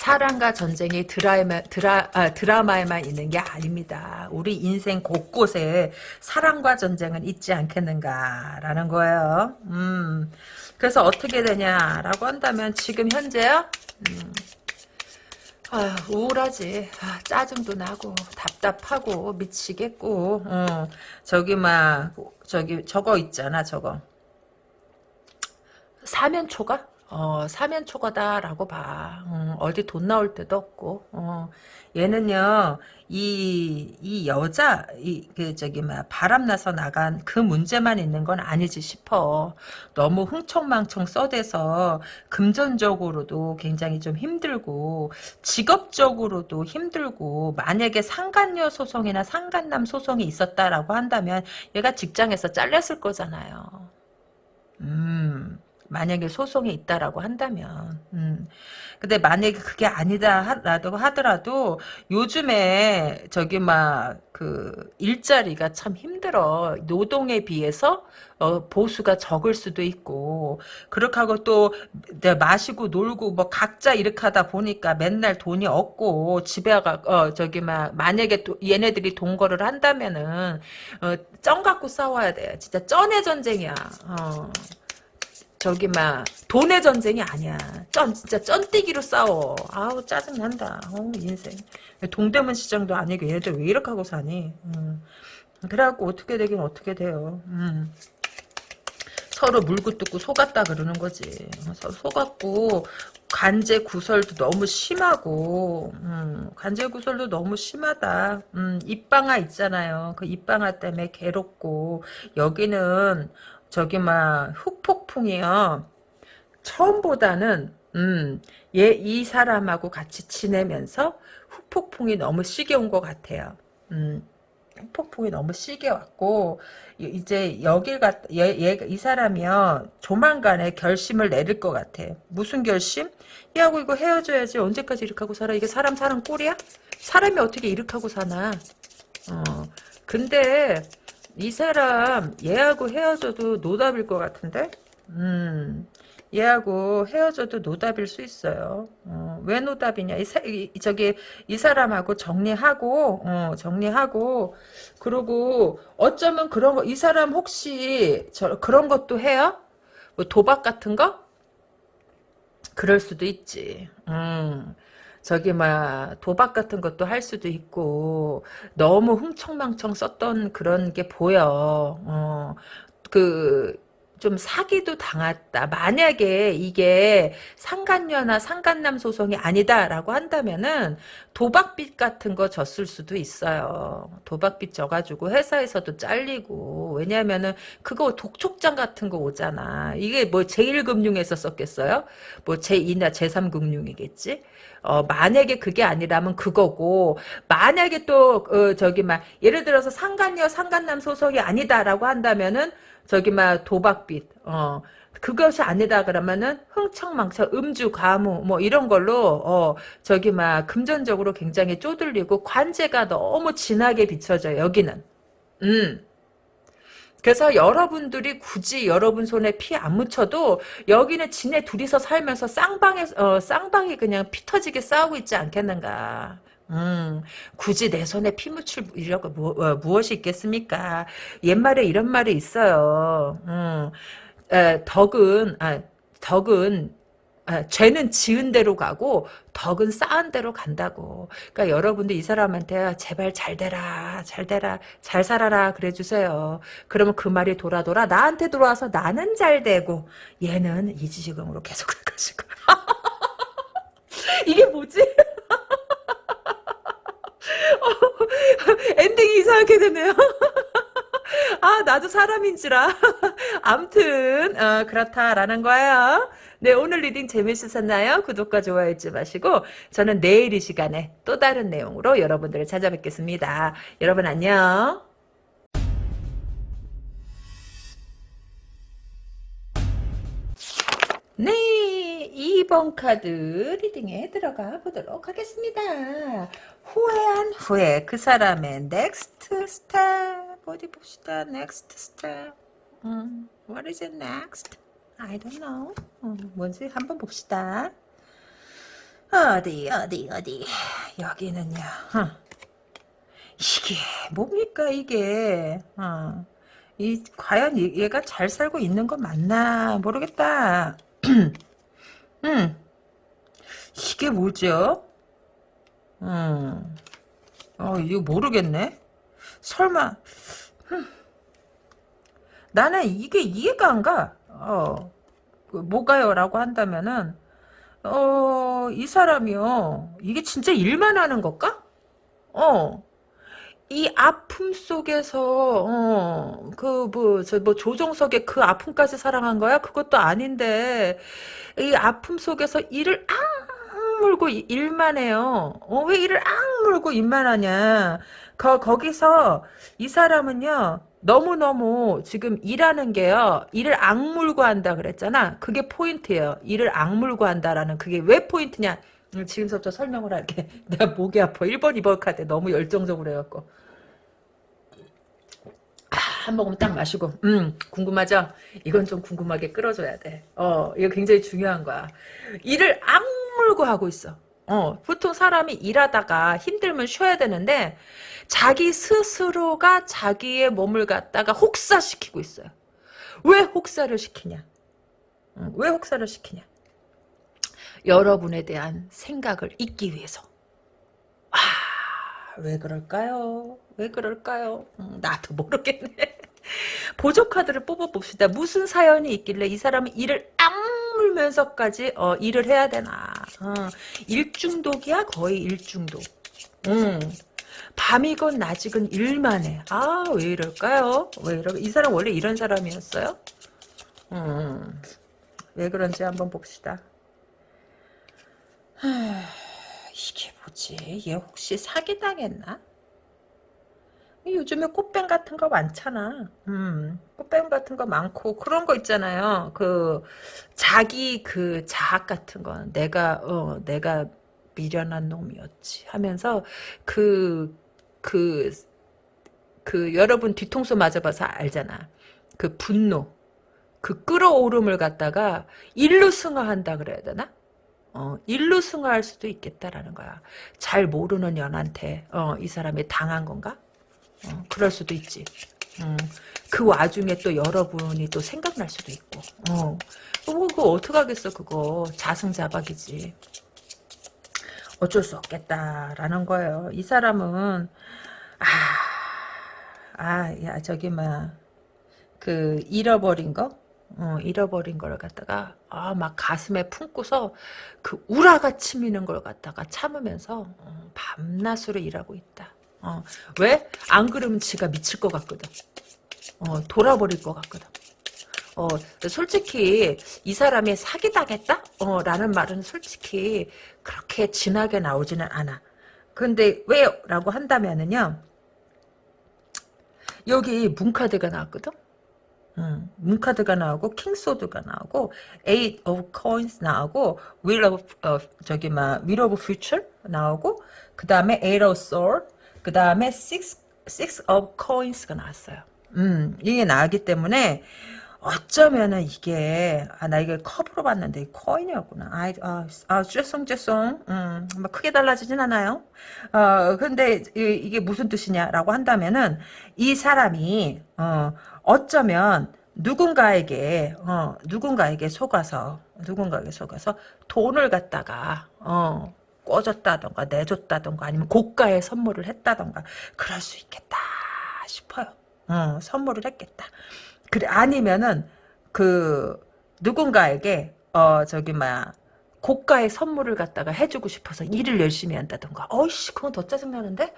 사랑과 전쟁이 드라마, 드라, 아, 드라마에만 있는 게 아닙니다. 우리 인생 곳곳에 사랑과 전쟁은 있지 않겠는가라는 거예요. 음, 그래서 어떻게 되냐라고 한다면 지금 현재요? 음, 아, 우울하지. 아, 짜증도 나고 답답하고 미치겠고 어, 저기 막 저기 저거 있잖아 저거 사면초가 어, 사면 초과다라고 봐. 음, 어디 돈 나올 때도 없고. 어, 얘는요, 이, 이 여자, 이, 그, 저기, 뭐, 바람나서 나간 그 문제만 있는 건 아니지 싶어. 너무 흥청망청 써대서 금전적으로도 굉장히 좀 힘들고, 직업적으로도 힘들고, 만약에 상간녀 소송이나 상간남 소송이 있었다라고 한다면, 얘가 직장에서 잘렸을 거잖아요. 음. 만약에 소송이 있다라고 한다면 음. 근데 만약에 그게 아니다라고 하더라도 요즘에 저기 막 그 일자리가 참 힘들어 노동에 비해서 어, 보수가 적을 수도 있고 그렇게 하고 또 마시고 놀고 뭐 각자 이렇게 하다 보니까 맨날 돈이 없고 집에 가 어, 저기 막 만약에 또 얘네들이 동거를 한다면은 어, 쩐 갖고 싸워야 돼 진짜 쩐의 전쟁이야 어. 저기 막 돈의 전쟁이 아니야. 쩐 진짜 쩐뛰기로 싸워. 아우 짜증 난다. 어 인생. 동대문 시장도 아니고 얘네들 왜 이렇게 하고 사니? 음. 그래갖고 어떻게 되긴 어떻게 돼요. 음. 서로 물고 뜯고 속았다 그러는 거지. 서로 속았고 관제 구설도 너무 심하고 음, 관제 구설도 너무 심하다. 음, 입방아 있잖아요. 그 입방아 때문에 괴롭고 여기는 저기 막 흑폭풍이요. 처음보다는 음, 얘 이 사람하고 같이 지내면서 흑폭풍이 너무 시게 온 것 같아요. 음, 흑폭풍이 너무 시게 왔고 이제 여길 갔, 얘, 얘, 이 사람이요 조만간에 결심을 내릴 것 같아. 무슨 결심? 얘하고 이거 헤어져야지 언제까지 이렇게 하고 살아? 이게 사람 사는 꼴이야? 사람이 어떻게 이렇게 하고 사나? 어, 근데 이 사람 얘하고 헤어져도 노답일 것 같은데? 음, 얘하고 헤어져도 노답일 수 있어요. 어, 왜 노답이냐? 이, 사, 이, 저기 이 사람하고 정리하고 어, 정리하고 그리고 어쩌면 그런 거 이 사람 혹시 저 그런 것도 해요? 뭐 도박 같은 거? 그럴 수도 있지. 음. 저기 막 도박 같은 것도 할 수도 있고 너무 흥청망청 썼던 그런 게 보여. 어. 그 좀 사기도 당했다. 만약에 이게 상간녀나 상간남 소송이 아니다라고 한다면은 도박빚 같은 거 졌을 수도 있어요. 도박빚 져가지고 회사에서도 잘리고 왜냐면은 그거 독촉장 같은 거 오잖아. 이게 뭐 제1금융에서 썼겠어요? 뭐 제2나 제3금융이겠지? 어, 만약에 그게 아니라면 그거고, 만약에 또, 어, 저기, 막, 예를 들어서 상간녀, 상간남 소송이 아니다라고 한다면은, 저기 막 도박빚 어 그것이 아니다 그러면은 흥청망청 음주 가무 뭐 이런 걸로 어 저기 막 금전적으로 굉장히 쪼들리고 관제가 너무 진하게 비춰져 여기는. 음 그래서 여러분들이 굳이 여러분 손에 피 안 묻혀도 여기는 지네 둘이서 살면서 쌍방에 어, 쌍방이 그냥 피 터지게 싸우고 있지 않겠는가. 음, 굳이 내 손에 피 묻힐 이라고 무, 어, 무엇이 있겠습니까? 옛말에 이런 말이 있어요. 음, 에, 덕은 아, 덕은 아, 죄는 지은 대로 가고 덕은 쌓은 대로 간다고. 그러니까 여러분들 이 사람한테 제발 잘 되라, 잘 되라, 잘 살아라 그래 주세요. 그러면 그 말이 돌아 돌아 나한테 들어와서 나는 잘 되고 얘는 이 지경으로 계속 갈 것이고. (laughs) 이게 뭐지? (laughs) (laughs) 엔딩이 이상하게 되네요. (laughs) 아, 나도 사람인지라. (laughs) 암튼, 어, 그렇다라는 거예요. 네, 오늘 reading 재밌으셨나요? 구독과 좋아요 잊지 마시고, 저는 내일 이 시간에 또 다른 내용으로 여러분들을 찾아뵙겠습니다. 여러분 안녕. 네, 2번 카드 reading에 들어가 보도록 하겠습니다. 후회한 후에, 그 사람의 next step, 어디 봅시다. next step. 음, what is it next? I don't know. 음, 뭔지 한번 봅시다. 어디, 어디, 어디. 여기는요. 어. 이게 뭡니까, 이게. 어. 이, 과연 얘가 잘 살고 있는 거 맞나 모르겠다. (clears throat) 음. 이게 뭐죠? 음. 어, 이거 모르겠네. 설마, 음. 나는 이게 이해가 안 가. 어, 그 뭐가요? 라고 한다면은, 어, 이 사람이요. 이게 진짜 일만 하는 걸까? 어. 이 아픔 속에서 어, 그뭐 저뭐 조정석의 그 아픔까지 사랑한 거야? 그것도 아닌데 이 아픔 속에서 이를 악물고 일만 해요. 어, 왜 이를 악물고 일만 하냐? 거 거기서 이 사람은요. 너무너무 지금 일하는 게요. 일을 악물고 한다 그랬잖아. 그게 포인트예요. 일을 악물고 한다라는 그게 왜 포인트냐? 음, 지금부터 설명을 할게. (laughs) 내가 목이 아파. 1번, 2번 카드 너무 열정적으로 해갖고. 한 모금 딱 마시고 음 궁금하죠? 이건 좀 궁금하게 끌어줘야 돼. 어 이거 굉장히 중요한 거야. 일을 악물고 하고 있어. 어 보통 사람이 일하다가 힘들면 쉬어야 되는데 자기 스스로가 자기의 몸을 갖다가 혹사시키고 있어요. 왜 혹사를 시키냐? 어, 왜 혹사를 시키냐? 여러분에 대한 생각을 잊기 위해서. 아, 왜 그럴까요? 왜 그럴까요? 음, 나도 모르겠네. (laughs) 보조 카드를 뽑아봅시다. 무슨 사연이 있길래 이 사람은 일을 악 물면서까지 어, 일을 해야 되나. 어, 일중독이야 거의 일중독. 음. 밤이건 낮이건 일만 해. 아, 왜 이럴까요? 왜 이러, 이 사람 원래 이런 사람이었어요? 음, 왜 그런지 한번 봅시다. 하, 이게 뭐지? 얘 혹시 사기당했나? 요즘에 꽃뱀 같은 거 많잖아. 음, 꽃뱀 같은 거 많고 그런 거 있잖아요. 그 자기 그 자학 같은 거 내가 어 내가 미련한 놈이었지 하면서 그 그, 그, 여러분 뒤통수 맞아봐서 알잖아. 그 분노, 그 끌어오름을 갖다가 일로 승화한다 그래야 되나? 어, 일로 승화할 수도 있겠다라는 거야. 잘 모르는 연한테, 어, 이 사람이 당한 건가? 어, 그럴 수도 있지. 음, 그 와중에 또 여러분이 또 생각날 수도 있고. 어, 뭐, 그거 어떡하겠어, 그거. 자승자박이지. 어쩔 수 없겠다라는 거예요. 이 사람은 아, 아, 야 저기 막 그 잃어버린 거, 어, 잃어버린 걸 갖다가 아, 막 가슴에 품고서 그 우라가 치미는 걸 갖다가 참으면서 어, 밤낮으로 일하고 있다. 어, 왜? 안 그러면 지가 미칠 것 같거든. 어, 돌아버릴 것 같거든. 어, 솔직히 이 사람이 사기당했다? 어, 라는 말은 솔직히 그렇게 진하게 나오지는 않아. 근데 왜요? 라고 한다면은요. 여기 문카드가 나왔거든? 음, 문카드가 나오고 킹소드가 나오고 Eight of Coins 나오고 Wheel of 어, 저기 막 Wheel of Future 나오고 그 다음에 Eight of Sword 그 다음에 Six Six of Coins가 나왔어요. 음, 이게 나왔기 때문에 어쩌면은 이게 아 나 이게 컵으로 봤는데 코인이었구나. 아, 아, 아 죄송 죄송. 음, 뭐 크게 달라지진 않아요. 어 근데 이, 게 무슨 뜻이냐라고 한다면은 이 사람이 어 어쩌면 누군가에게 어 누군가에게 속아서 누군가에게 속아서 돈을 갖다가 어 꿔줬다던가 내줬다던가 아니면 고가의 선물을 했다던가 그럴 수 있겠다 싶어요. 어 선물을 했겠다. 그래 아니면은 그 누군가에게 어 저기 막 고가의 선물을 갖다가 해주고 싶어서 일을 열심히 한다던가 어이씨 그건 더 짜증나는데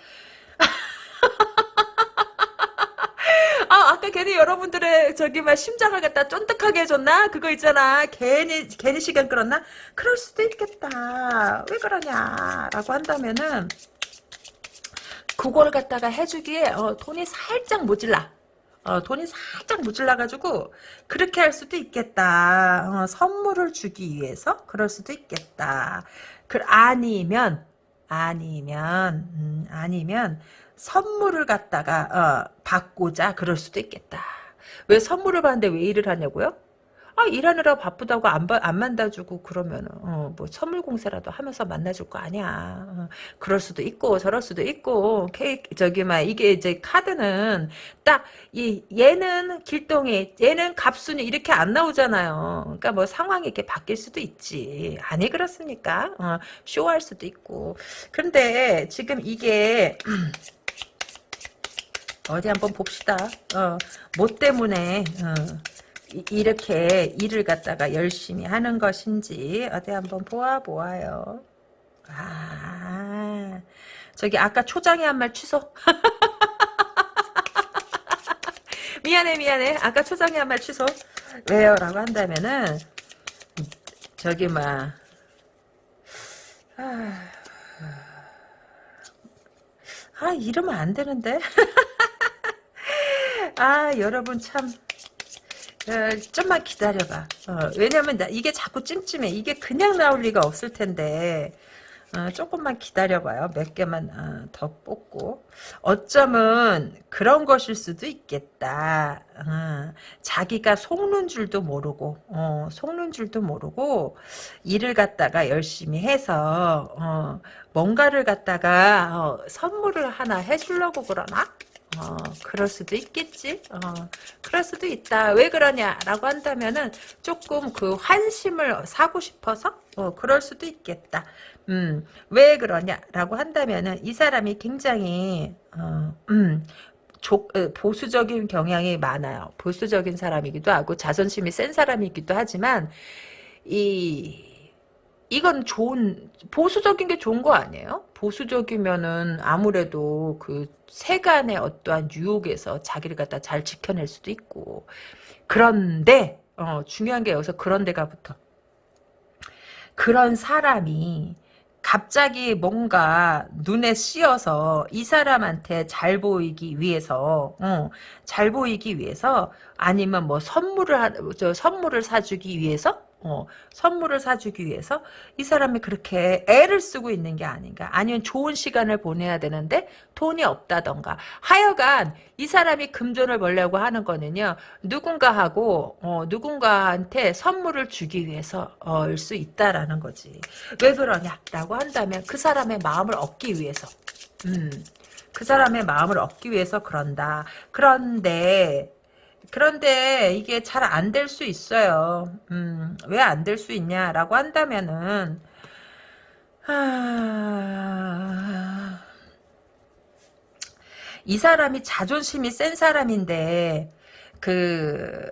(laughs) 아 아까 괜히 여러분들의 저기 막 심장을 갖다 쫀득하게 해줬나? 그거 있잖아. 괜히 괜히 시간 끌었나? 그럴 수도 있겠다. 왜 그러냐라고 한다면은 그걸 갖다가 해주기에 어, 돈이 살짝 모질라. 어, 돈이 살짝 모질라가지고 그렇게 할 수도 있겠다. 어, 선물을 주기 위해서 그럴 수도 있겠다. 그 아니면 아니면 음, 아니면 선물을 갖다가 어, 받고자 그럴 수도 있겠다. 왜 선물을 받는데 왜 일을 하냐고요? 아 일하느라 바쁘다고 안, 안 만나주고 그러면 어, 뭐 선물 공세라도 하면서 만나줄 거 아니야. 어, 그럴 수도 있고 저럴 수도 있고 케이크 저기 막 이게 이제 카드는 딱 이 얘는 길동이 얘는 갑순이 이렇게 안 나오잖아요. 그러니까 뭐 상황이 이렇게 바뀔 수도 있지. 아니 그렇습니까? 어, 쇼할 수도 있고. 그런데 지금 이게 (clears throat) 어디 한번 봅시다. 어, 뭐 때문에 어, 이렇게 일을 갖다가 열심히 하는 것인지 어디 한번 보아보아요. 아, 저기 아까 초장에 한 말 취소. (laughs) 미안해 미안해. 아까 초장에 한 말 취소. 왜요? 라고 한다면은 저기 막 아, 아 이러면 안 되는데. (laughs) 아 여러분 참 어, 좀만 기다려봐. 어, 왜냐면 나 이게 자꾸 찜찜해. 이게 그냥 나올 리가 없을 텐데 어, 조금만 기다려봐요. 몇 개만 어, 더 뽑고 어쩌면 그런 것일 수도 있겠다. 어, 자기가 속는 줄도 모르고 어, 속는 줄도 모르고 일을 갖다가 열심히 해서 뭔가를 갖다가 선물을 하나 해주려고 그러나? 어, 그럴 수도 있겠지. 어, 그럴 수도 있다. 왜 그러냐라고 한다면은 조금 그 환심을 사고 싶어서 어, 그럴 수도 있겠다. 음, 왜 그러냐라고 한다면은 이 사람이 굉장히 어, 음, 조, 보수적인 경향이 많아요. 보수적인 사람이기도 하고 자존심이 센 사람이기도 하지만 이 이건 좋은 보수적인 게 좋은 거 아니에요? 보수적이면은 아무래도 그 세간의 어떠한 유혹에서 자기를 갖다 잘 지켜낼 수도 있고. 그런데 어, 중요한 게 여기서 그런데가 붙어. 그런 사람이 갑자기 뭔가 눈에 씌어서 이 사람한테 잘 보이기 위해서 어, 잘 보이기 위해서 아니면 뭐 선물을 하, 저 선물을 사주기 위해서 어, 선물을 사주기 위해서 이 사람이 그렇게 애를 쓰고 있는 게 아닌가. 아니면 좋은 시간을 보내야 되는데 돈이 없다던가. 하여간 이 사람이 금전을 벌려고 하는 거는요. 누군가하고 어, 누군가한테 선물을 주기 위해서일 수 있다라는 거지. 왜 그러냐 라고 한다면 그 사람의 마음을 얻기 위해서. 음, 그 사람의 마음을 얻기 위해서 그런다. 그런데 그런데 이게 잘 안 될 수 있어요. 음, 왜 안 될 수 있냐라고 한다면은 하... 이 사람이 자존심이 센 사람인데 그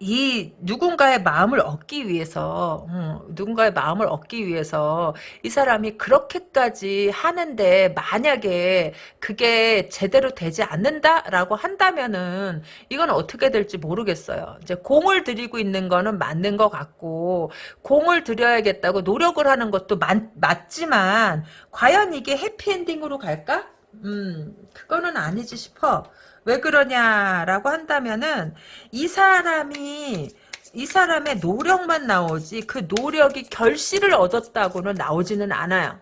이 누군가의 마음을 얻기 위해서 음, 누군가의 마음을 얻기 위해서 이 사람이 그렇게까지 하는데 만약에 그게 제대로 되지 않는다라고 한다면은 이건 어떻게 될지 모르겠어요. 이제 공을 들이고 있는 거는 맞는 것 같고 공을 들여야겠다고 노력을 하는 것도 맞, 맞지만 과연 이게 해피엔딩으로 갈까? 음, 그거는 아니지 싶어. 왜 그러냐라고 한다면은 이 사람이 이 사람의 노력만 나오지 그 노력이 결실을 얻었다고는 나오지는 않아요.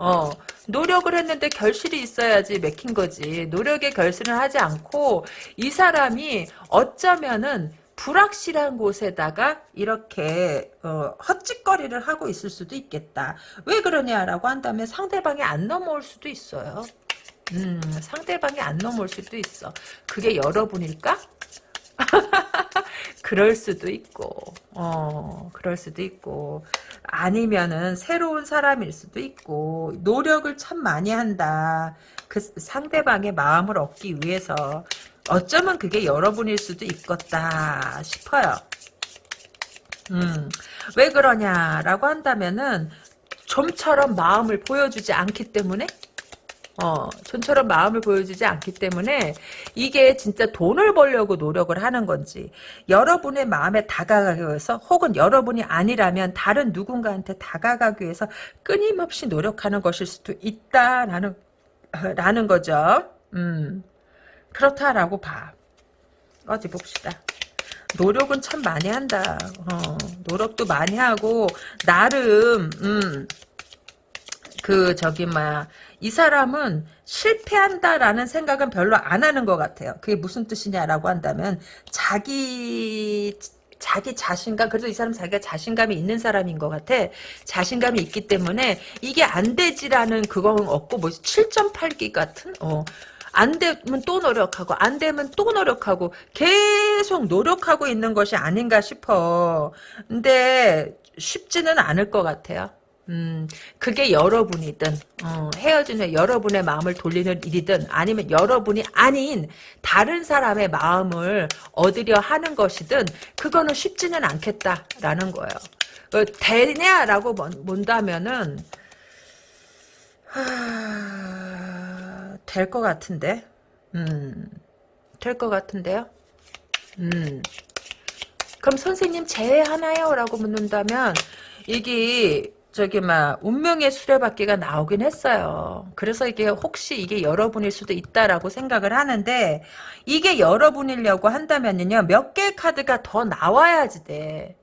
어, 노력을 했는데 결실이 있어야지 맥힌 거지. 노력의 결실을 하지 않고 이 사람이 어쩌면은 불확실한 곳에다가 이렇게 어, 헛짓거리를 하고 있을 수도 있겠다. 왜 그러냐라고 한다면 상대방이 안 넘어올 수도 있어요. 음, 상대방이 안 넘어올 수도 있어. 그게 여러분일까? (laughs) 그럴 수도 있고, 어, 그럴 수도 있고, 아니면은 새로운 사람일 수도 있고, 노력을 참 많이 한다. 그 상대방의 마음을 얻기 위해서. 어쩌면 그게 여러분일 수도 있겠다 싶어요. 음, 왜 그러냐라고 한다면은, 좀처럼 마음을 보여주지 않기 때문에 어, 전처럼 마음을 보여주지 않기 때문에 이게 진짜 돈을 벌려고 노력을 하는 건지 여러분의 마음에 다가가기 위해서 혹은 여러분이 아니라면 다른 누군가한테 다가가기 위해서 끊임없이 노력하는 것일 수도 있다라는 라는 거죠. 음, 그렇다라고 봐. 어디 봅시다. 노력은 참 많이 한다. 어, 노력도 많이 하고 나름 음, 그 저기 뭐야 이 사람은 실패한다라는 생각은 별로 안 하는 것 같아요. 그게 무슨 뜻이냐라고 한다면 자기 자기 자신감 그래도 이 사람 자기가 자신감이 있는 사람인 것 같아. 자신감이 있기 때문에 이게 안 되지라는 그건 없고 뭐 7.8기 같은? 어. 안 되면 또 노력하고 안 되면 또 노력하고 계속 노력하고 있는 것이 아닌가 싶어. 근데 쉽지는 않을 것 같아요 음, 그게 여러분이든, 어, 헤어진 후 여러분의 마음을 돌리는 일이든, 아니면 여러분이 아닌 다른 사람의 마음을 얻으려 하는 것이든, 그거는 쉽지는 않겠다라는 거예요. 어, 되냐라고 본다면은, 될것 같은데, 음, 될 것 같은데요? 음, 그럼 선생님 제외하나요? 라고 묻는다면, 이게, 저기 막 운명의 수레바퀴가 나오긴 했어요. 그래서 이게 혹시 이게 여러분일 수도 있다라고 생각을 하는데 이게 여러분이려고 한다면요 몇 개의 카드가 더 나와야지 돼.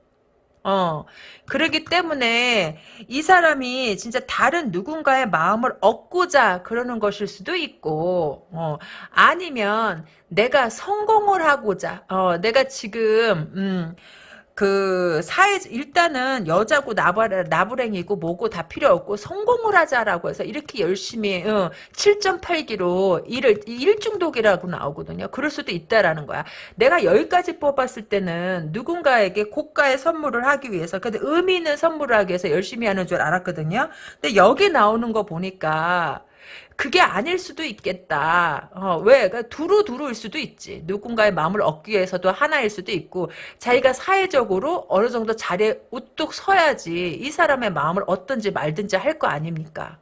어, 그러기 때문에 이 사람이 진짜 다른 누군가의 마음을 얻고자 그러는 것일 수도 있고, 어, 아니면 내가 성공을 하고자, 어, 내가 지금, 음, 그 사회 일단은 여자고 나발 나부랭이고 뭐고 다 필요 없고 성공을 하자라고 해서 이렇게 열심히 어, 7.8기로 일을 일중독이라고 나오거든요. 그럴 수도 있다라는 거야. 내가 여기까지 뽑았을 때는 누군가에게 고가의 선물을 하기 위해서 근데 의미 있는 선물을 하기 위해서 열심히 하는 줄 알았거든요. 근데 여기 나오는 거 보니까 그게 아닐 수도 있겠다. 어, 왜? 그러니까 두루두루일 수도 있지. 누군가의 마음을 얻기 위해서도 하나일 수도 있고, 자기가 사회적으로 어느 정도 자리에 우뚝 서야지 이 사람의 마음을 얻든지 말든지 할 거 아닙니까?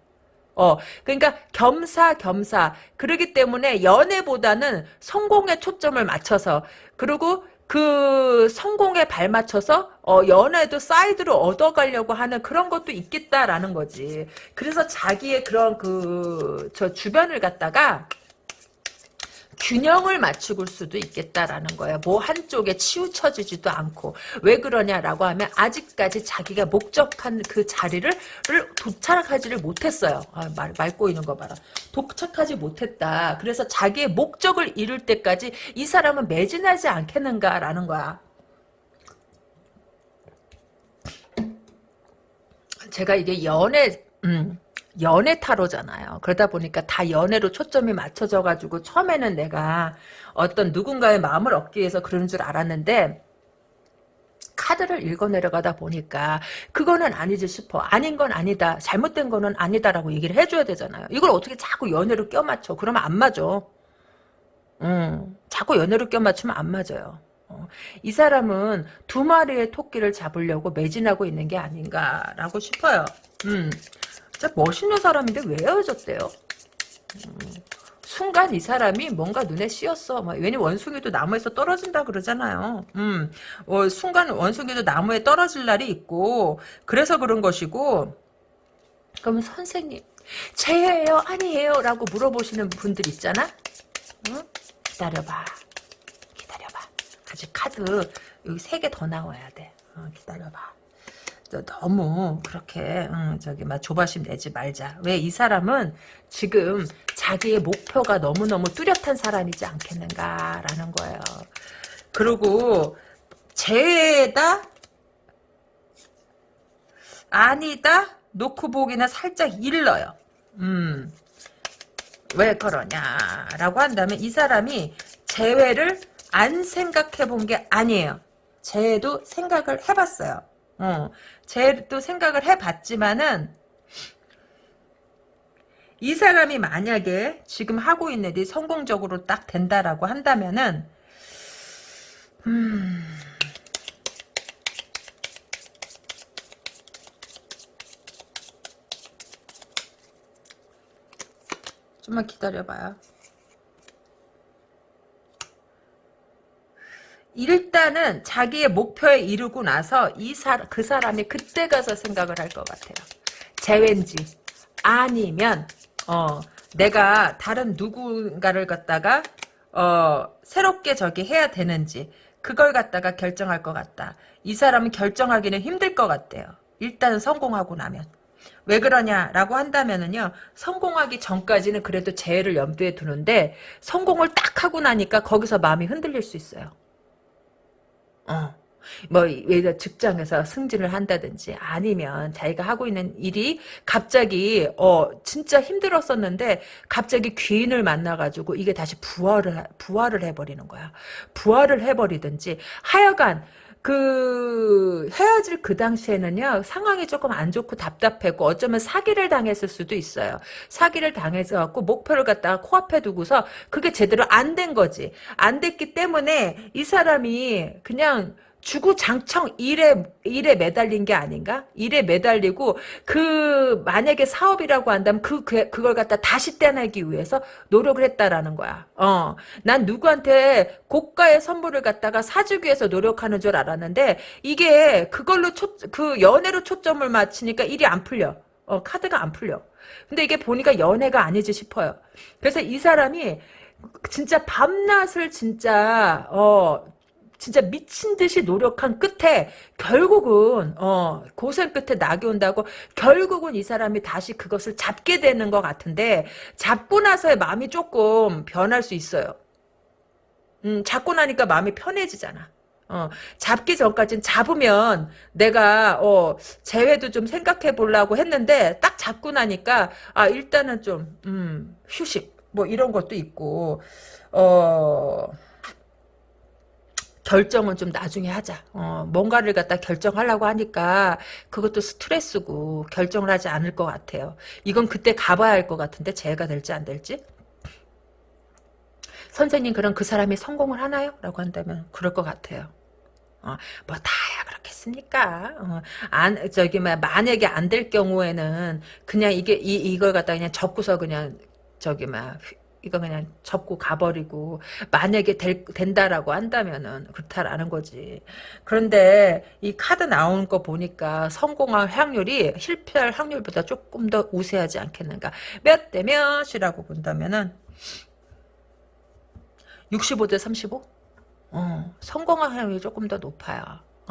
어, 그러니까 겸사겸사. 그러기 때문에 연애보다는 성공에 초점을 맞춰서, 그리고 그 성공에 발맞춰서 어, 연애도 사이드로 얻어가려고 하는 그런 것도 있겠다라는 거지. 그래서 자기의 그런 그 저 주변을 갖다가 균형을 맞추고 수도 있겠다라는 거야. 뭐 한쪽에 치우쳐지지도 않고 왜 그러냐라고 하면 아직까지 자기가 목적한 그 자리를 도착하지를 못했어요. 아, 말, 말 꼬이는 거 봐라. 도착하지 못했다. 그래서 자기의 목적을 이룰 때까지 이 사람은 매진하지 않겠는가라는 거야. 제가 이게 연애 음, 연애 타로잖아요. 그러다 보니까 다 연애로 초점이 맞춰져 가지고 처음에는 내가 어떤 누군가의 마음을 얻기 위해서 그런 줄 알았는데 카드를 읽어 내려가다 보니까 그거는 아니지 싶어. 아닌 건 아니다. 잘못된 거는 아니다라고 얘기를 해줘야 되잖아요. 이걸 어떻게 자꾸 연애로 껴맞춰. 그러면 안 맞아. 음, 자꾸 연애로 껴맞추면 안 맞아요. 어, 이 사람은 두 마리의 토끼를 잡으려고 매진하고 있는 게 아닌가라고 싶어요. 음. 진짜 멋있는 사람인데 왜 헤어졌대요? 음, 순간 이 사람이 뭔가 눈에 씌었어. 뭐, 왜냐 원숭이도 나무에서 떨어진다 그러잖아요. 음, 어, 순간 원숭이도 나무에 떨어질 날이 있고 그래서 그런 것이고 그러면 선생님 제예요 아니에요 라고 물어보시는 분들 있잖아. 응? 기다려봐. 기다려봐. 아직 카드 여기 세 개 더 나와야 돼. 어, 기다려봐. 너무 그렇게 응, 저기 막 조바심 내지 말자. 왜 이 사람은 지금 자기의 목표가 너무너무 뚜렷한 사람이지 않겠는가라는 거예요. 그리고 죄다 아니다 놓고 보기는 살짝 일러요. 음. 왜 그러냐라고 한다면 이 사람이 재회를 안 생각해 본 게 아니에요. 재회도 생각을 해봤어요. 어, 쟤도 생각을 해봤지만은 이 사람이 만약에 지금 하고 있는 일이 성공적으로 딱 된다라고 한다면은 음... 좀만 기다려봐요. 일단은 자기의 목표에 이르고 나서 이 사, 그 사람이 그때 가서 생각을 할 것 같아요. 재회인지 아니면 어 내가 다른 누군가를 갖다가 어 새롭게 저기 해야 되는지 그걸 갖다가 결정할 것 같다. 이 사람은 결정하기는 힘들 것 같대요. 일단 성공하고 나면. 왜 그러냐라고 한다면은요 성공하기 전까지는 그래도 재해를 염두에 두는데 성공을 딱 하고 나니까 거기서 마음이 흔들릴 수 있어요. 어. 뭐 예를 직장에서 승진을 한다든지 아니면 자기가 하고 있는 일이 갑자기 어 진짜 힘들었었는데 갑자기 귀인을 만나가지고 이게 다시 부활을 부활을 해버리는 거야 부활을 해버리든지 하여간 그 헤어질 그 당시에는요 상황이 조금 안 좋고 답답하고 어쩌면 사기를 당했을 수도 있어요. 사기를 당해서 갖고 목표를 갖다가 코앞에 두고서 그게 제대로 안 된 거지. 안 됐기 때문에 이 사람이 그냥 주구장창 일에 일에 매달린 게 아닌가? 일에 매달리고 그 만약에 사업이라고 한다면 그, 그 그걸 갖다 다시 떼내기 위해서 노력을 했다라는 거야. 어, 난 누구한테 고가의 선물을 갖다가 사주기 위해서 노력하는 줄 알았는데 이게 그걸로 초, 그 연애로 초점을 맞추니까 일이 안 풀려. 어, 카드가 안 풀려. 근데 이게 보니까 연애가 아니지 싶어요. 그래서 이 사람이 진짜 밤낮을 진짜 어 진짜 미친 듯이 노력한 끝에 결국은 어 고생 끝에 낙이 온다고 결국은 이 사람이 다시 그것을 잡게 되는 것 같은데 잡고 나서의 마음이 조금 변할 수 있어요. 음, 잡고 나니까 마음이 편해지잖아. 어, 잡기 전까지는 잡으면 내가 어, 재회도 좀 생각해 보려고 했는데 딱 잡고 나니까 아 일단은 좀 음, 휴식 뭐 이런 것도 있고 어 결정은 좀 나중에 하자. 어, 뭔가를 갖다 결정하려고 하니까 그것도 스트레스고 결정을 하지 않을 것 같아요. 이건 그때 가봐야 할 것 같은데 재해가 될지 안 될지. 선생님 그럼 그 사람이 성공을 하나요? 라고 한다면 그럴 것 같아요. 어, 뭐 다야 그렇겠습니까? 어, 안 저기 막 만약에 안 될 경우에는 그냥 이게 이 이걸 갖다 그냥 접고서 그냥 저기 막 이거 그냥 접고 가버리고 만약에 될, 된다라고 한다면은 그렇다라는 거지. 그런데 이 카드 나오는 거 보니까 성공할 확률이 실패할 확률보다 조금 더 우세하지 않겠는가. 몇 대 몇이라고 본다면은 65대 35? 어, 성공할 확률이 조금 더 높아요.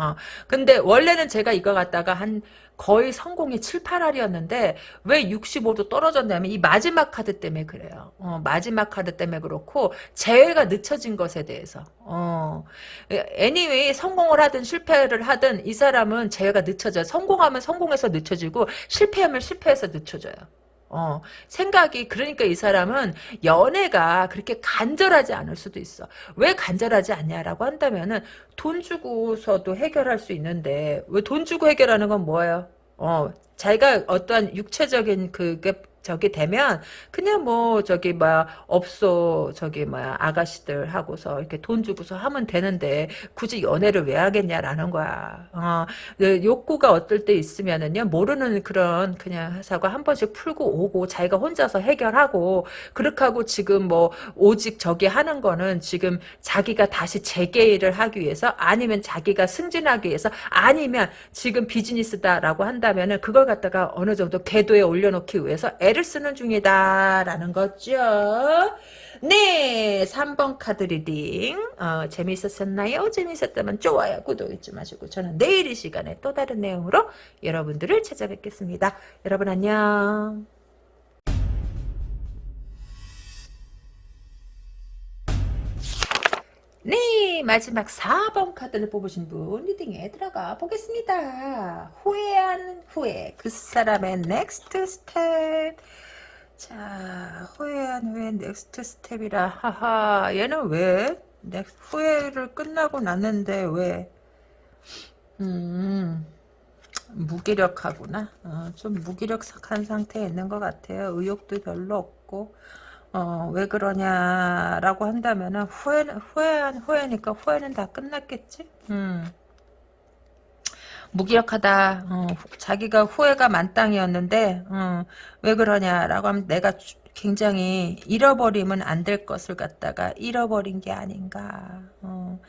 어, 근데 원래는 제가 이거 갖다가 한 거의 성공이 7, 8할이었는데 왜 65도 떨어졌냐면 이 마지막 카드 때문에 그래요. 어, 마지막 카드 때문에 그렇고 재회가 늦춰진 것에 대해서. 어, anyway 성공을 하든 실패를 하든 이 사람은 재회가 늦춰져요. 성공하면 성공해서 늦춰지고 실패하면 실패해서 늦춰져요. 어, 생각이, 그러니까 이 사람은 연애가 그렇게 간절하지 않을 수도 있어. 왜 간절하지 않냐라고 한다면은 돈 주고서도 해결할 수 있는데, 왜 돈 주고 해결하는 건 뭐예요? 어, 자기가 어떠한 육체적인 그게 저기 되면 그냥 뭐 저기 뭐 업소 저기 뭐 아가씨들 하고서 이렇게 돈 주고서 하면 되는데 굳이 연애를 왜 하겠냐라는 거야. 어, 그 욕구가 어떨 때 있으면은요 모르는 그런 그냥 사고 한 번씩 풀고 오고 자기가 혼자서 해결하고 그렇게 하고 지금 뭐 오직 저기 하는 거는 지금 자기가 다시 재기를 하기 위해서 아니면 자기가 승진하기 위해서 아니면 지금 비즈니스다라고 한다면은 그걸 갖다가 어느 정도 궤도에 올려놓기 위해서 애를 쓰는 중이다라는 거죠. 네, 3번 카드 reading 어, 재미있었나요? 재미있었다면 좋아요, 구독 잊지 마시고 저는 내일 이 시간에 또 다른 내용으로 여러분들을 찾아뵙겠습니다. 여러분 안녕. 네, 마지막 4번 카드를 뽑으신 분 reading에 들어가 보겠습니다. 후회한 후에, 그 사람의 next step. 자, 후회한 후에 next step이라 하하, 얘는 왜? 넥 후회를 끝나고 났는데 왜? 음, 무기력하구나. 어, 좀 무기력한 상태에 있는 것 같아요. 의욕도 별로 없고. 어, 왜 그러냐라고 한다면은 후회 후회한 후회니까 후회는 다 끝났겠지. 음. 무기력하다. 어, 자기가 후회가 만땅이었는데 어, 왜 그러냐라고 하면 내가 굉장히 잃어버리면 안 될 것을 갖다가 잃어버린 게 아닌가. 어,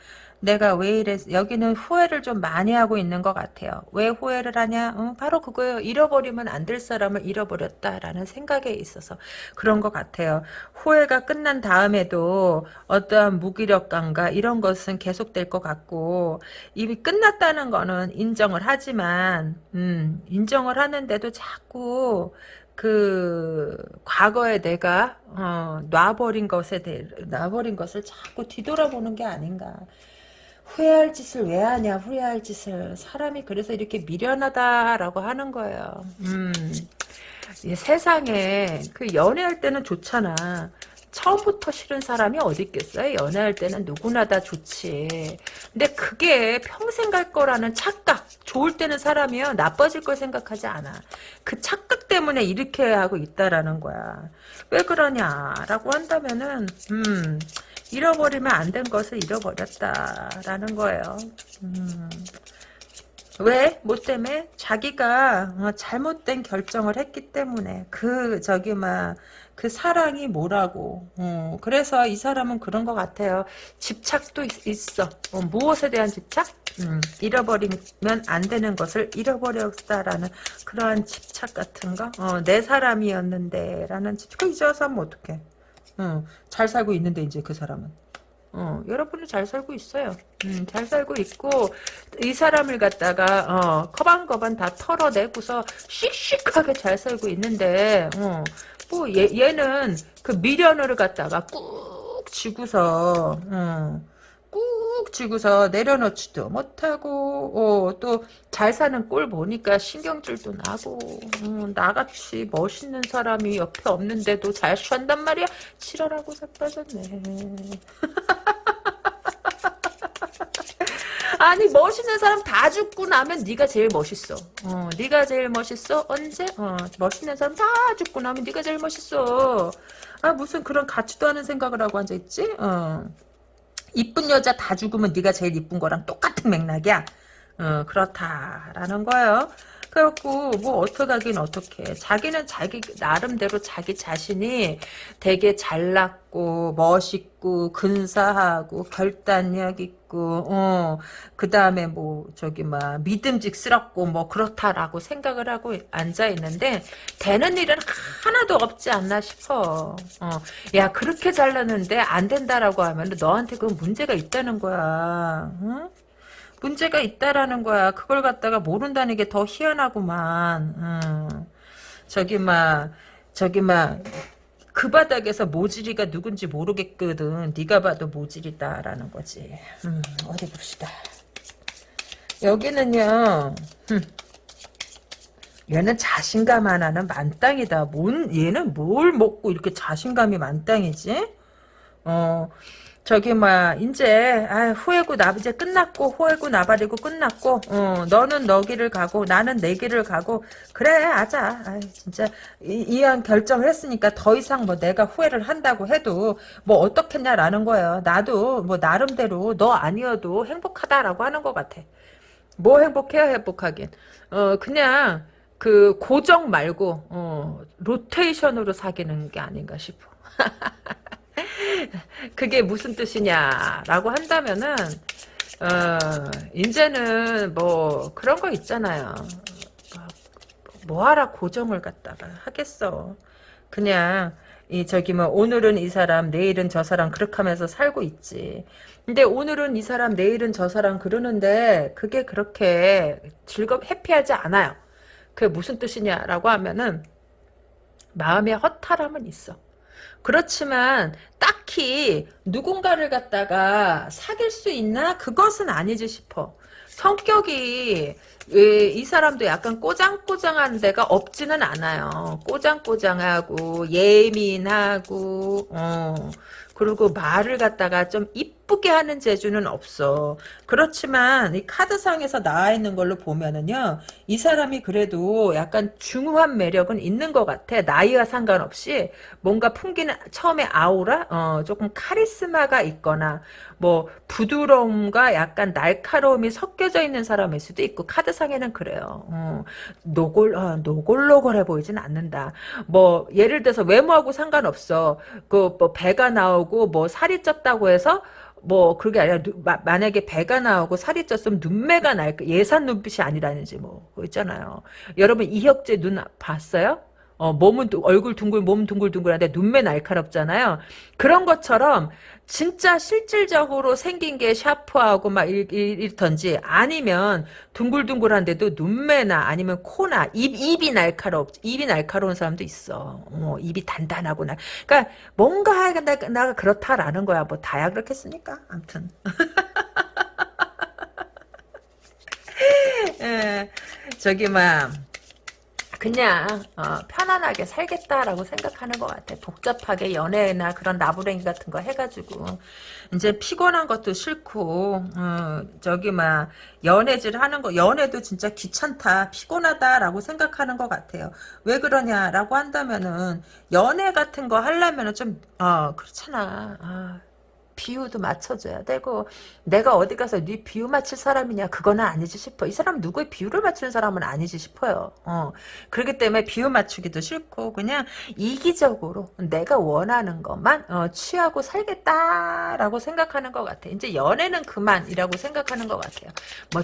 내가 왜 이래 여기는 후회를 좀 많이 하고 있는 것 같아요. 왜 후회를 하냐? 어, 바로 그거예요. 잃어버리면 안 될 사람을 잃어버렸다라는 생각에 있어서 그런 것 같아요. 후회가 끝난 다음에도 어떠한 무기력감과 이런 것은 계속될 것 같고 이미 끝났다는 거는 인정을 하지만 음, 인정을 하는데도 자꾸 그 과거에 내가 어, 놔버린 것에 대해 놔버린 것을 자꾸 뒤돌아보는 게 아닌가. 후회할 짓을 왜 하냐 후회할 짓을. 사람이 그래서 이렇게 미련하다라고 하는 거예요. 음, 세상에 그 연애할 때는 좋잖아. 처음부터 싫은 사람이 어디 있겠어요? 연애할 때는 누구나 다 좋지. 근데 그게 평생 갈 거라는 착각 좋을 때는 사람이요. 나빠질 걸 생각하지 않아. 그 착각 때문에 이렇게 하고 있다라는 거야. 왜 그러냐라고 한다면은 음 잃어버리면 안 된 것을 잃어버렸다라는 거예요. 음. 왜? 뭐 때문에? 자기가 어, 잘못된 결정을 했기 때문에 그 저기 막 그 사랑이 뭐라고 어, 그래서 이 사람은 그런 것 같아요 집착도 있, 어 어, 무엇에 대한 집착? 음, 잃어버리면 안 되는 것을 잃어버렸다라는 그러한 집착 같은 거? 어, 내 사람이었는데 라는 집착 그 잊어서 하면 어떡해 어, 잘 살고 있는데 이제 그 사람은. 어, 여러분은 잘 살고 있어요. 음, 잘 살고 있고 이 사람을 갖다가 어, 커반커반 다 털어내고서 씩씩하게 잘 살고 있는데 어, 뭐 얘, 얘는 그 미련을 갖다가 꾹 쥐고서 어, 꾹 쥐고서 내려놓지도 못하고 어, 또잘 사는 꼴 보니까 신경질도 나고 어, 나같이 멋있는 사람이 옆에 없는데도 잘 산단 말이야 치러라고 자빠졌네 (laughs) 아니 멋있는 사람 다 죽고 나면 네가 제일 멋있어. 어, 네가 제일 멋있어. 언제? 어, 멋있는 사람 다 죽고 나면 네가 제일 멋있어. 아 무슨 그런 같지도 않은 생각을 하고 앉아 있지? 어. 이쁜 여자 다 죽으면 네가 제일 이쁜 거랑 똑같은 맥락이야. 어, 그렇다라는 거예요. 그래갖고 뭐 어떡하긴 어떡해. 자기는 자기 나름대로 자기 자신이 되게 잘났고 멋있고 근사하고 결단력 있고 어, 그 다음에 뭐 저기 막 믿음직스럽고 뭐 그렇다라고 생각을 하고 앉아 있는데 되는 일은 하나도 없지 않나 싶어. 어, 야 그렇게 잘났는데 안 된다라고 하면 너한테 그 문제가 있다는 거야. 응? 문제가 있다라는 거야. 그걸 갖다가 모른다는 게 더 희한하구만. 음. 저기 막 저기 막 그 바닥에서 모질이가 누군지 모르겠거든. 네가 봐도 모질이다라는 거지. 음, 어디 봅시다. 여기는요. 음. 얘는 자신감 하나는 만땅이다. 뭔 얘는 뭘 먹고 이렇게 자신감이 만땅이지? 어. 저기 뭐야 이제 아, 후회고 나 이제 끝났고 후회고 나발이고 끝났고 어, 너는 너 길을 가고 나는 내 길을 가고 그래 아자. 아, 진짜 이, 이왕 결정을 했으니까 더 이상 뭐 내가 후회를 한다고 해도 뭐 어떻겠냐라는 거예요. 나도 뭐 나름대로 너 아니어도 행복하다라고 하는 것 같아. 뭐 행복해야 행복하긴? 어 그냥 그 고정 말고 어 로테이션으로 사귀는 게 아닌가 싶어 (laughs) (laughs) 그게 무슨 뜻이냐라고 한다면은 어, 이제는 뭐 그런 거 있잖아요. 뭐하라 고정을 갖다가 하겠어. 그냥 이 저기 뭐 오늘은 이 사람 내일은 저 사람 그렇게 하면서 살고 있지. 근데 오늘은 이 사람 내일은 저 사람 그러는데 그게 그렇게 즐겁 해피하지 않아요. 그게 무슨 뜻이냐라고 하면은 마음에 허탈함은 있어. 그렇지만 딱히 누군가를 갖다가 사귈 수 있나? 그것은 아니지 싶어. 성격이 이 사람도 약간 꼬장꼬장한 데가 없지는 않아요. 꼬장꼬장하고 예민하고 어, 그리고 말을 갖다가 좀 이쁘게 하는 재주는 없어. 그렇지만 이 카드상에서 나와 있는 걸로 보면은요. 이 사람이 그래도 약간 중후한 매력은 있는 것 같아. 나이와 상관없이 뭔가 풍기는 처음에 아우라 어, 조금 카리스마가 있거나 뭐 부드러움과 약간 날카로움이 섞여져 있는 사람일 수도 있고 카드상에는 그래요. 어, 노골 어, 노골노골해 보이진 않는다. 뭐 예를 들어서 외모하고 상관없어. 그 뭐 배가 나오고 뭐 살이 쪘다고 해서 뭐 그게 아니라 누, 마, 만약에 배가 나오고 살이 쪘으면 눈매가 날 예산 눈빛이 아니라는지 뭐 있잖아요. 여러분 이혁재 눈 봤어요? 어, 몸은 얼굴 둥글 몸 둥글둥글한데 눈매 날카롭잖아요. 그런 것처럼 진짜 실질적으로 생긴 게 샤프하고 막 일, 일, 던지 아니면 둥글둥글한데도 눈매나 아니면 코나 입 입이 날카롭 입이 날카로운 사람도 있어. 어, 입이 단단하고 나. 그러니까 뭔가 나, 나 그렇다라는 거야. 뭐 다야 그렇겠습니까? 아무튼. (laughs) 예, 저기 막 그냥 어, 편안하게 살겠다라고 생각하는 것 같아. 복잡하게 연애나 그런 나부랭이 같은 거 해가지고 이제 피곤한 것도 싫고 어, 저기 막 연애질 하는 거 연애도 진짜 귀찮다 피곤하다라고 생각하는 것 같아요. 왜 그러냐라고 한다면은 연애 같은 거 하려면은 좀 어, 그렇잖아. 아. 비유도 맞춰줘야 되고 내가 어디 가서 네 비유 맞힐 사람이냐 그거는 아니지 싶어. 이 사람 누구의 비유를 맞추는 사람은 아니지 싶어요. 어. 그렇기 때문에 비유 맞추기도 싫고 그냥 이기적으로 내가 원하는 것만 어, 취하고 살겠다라고 생각하는 것 같아. 이제 연애는 그만이라고 생각하는 것 같아요. 뭐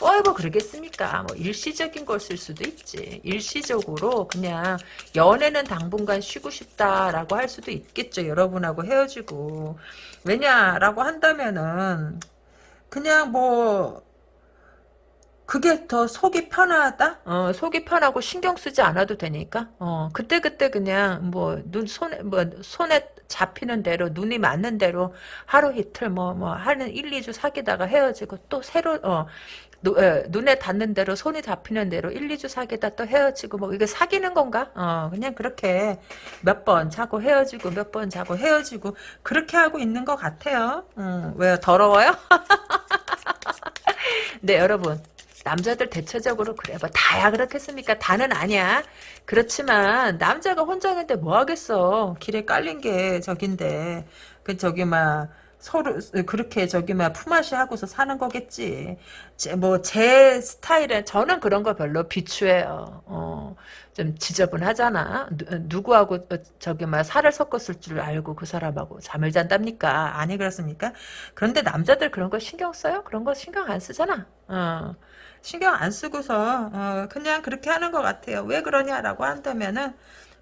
포에버 그러겠습니까? 뭐 일시적인 것일 수도 있지. 일시적으로 그냥 연애는 당분간 쉬고 싶다라고 할 수도 있겠죠. 여러분하고 헤어지고. 왜냐라고 한다면은 그냥 뭐 그게 더 속이 편하다? 어, 속이 편하고 신경 쓰지 않아도 되니까. 어, 그때그때 그냥 뭐, 눈, 손에, 뭐, 손에 잡히는 대로, 눈이 맞는 대로 하루 이틀 뭐, 뭐, 하는 1, 2주 사귀다가 헤어지고 또 새로, 어, 노, 에, 눈에 닿는 대로 손이 잡히는 대로 1, 2주 사귀다 또 헤어지고 뭐 이게 사귀는 건가? 어 그냥 그렇게 몇 번 자고 헤어지고 몇 번 자고 헤어지고 그렇게 하고 있는 것 같아요. 음, 왜요? 더러워요? (laughs) 네 여러분 남자들 대체적으로 그래 뭐 다야 그렇겠습니까? 다는 아니야. 그렇지만 남자가 혼자 있는데 뭐 하겠어. 길에 깔린 게 저긴데 그 저기 막 서로 그렇게 저기 막 품앗이 하고서 사는 거겠지. 뭐 제 스타일은 저는 그런 거 별로 비추해요. 어, 좀 지저분하잖아. 누, 구하고 어, 저기 막 살을 섞었을 줄 알고 그 사람하고 잠을 잔답니까? 아니 그렇습니까? 그런데 남자들 그런 거 신경 써요? 그런 거 신경 안 쓰잖아. 어. 신경 안 쓰고서 어, 그냥 그렇게 하는 것 같아요. 왜 그러냐라고 한다면은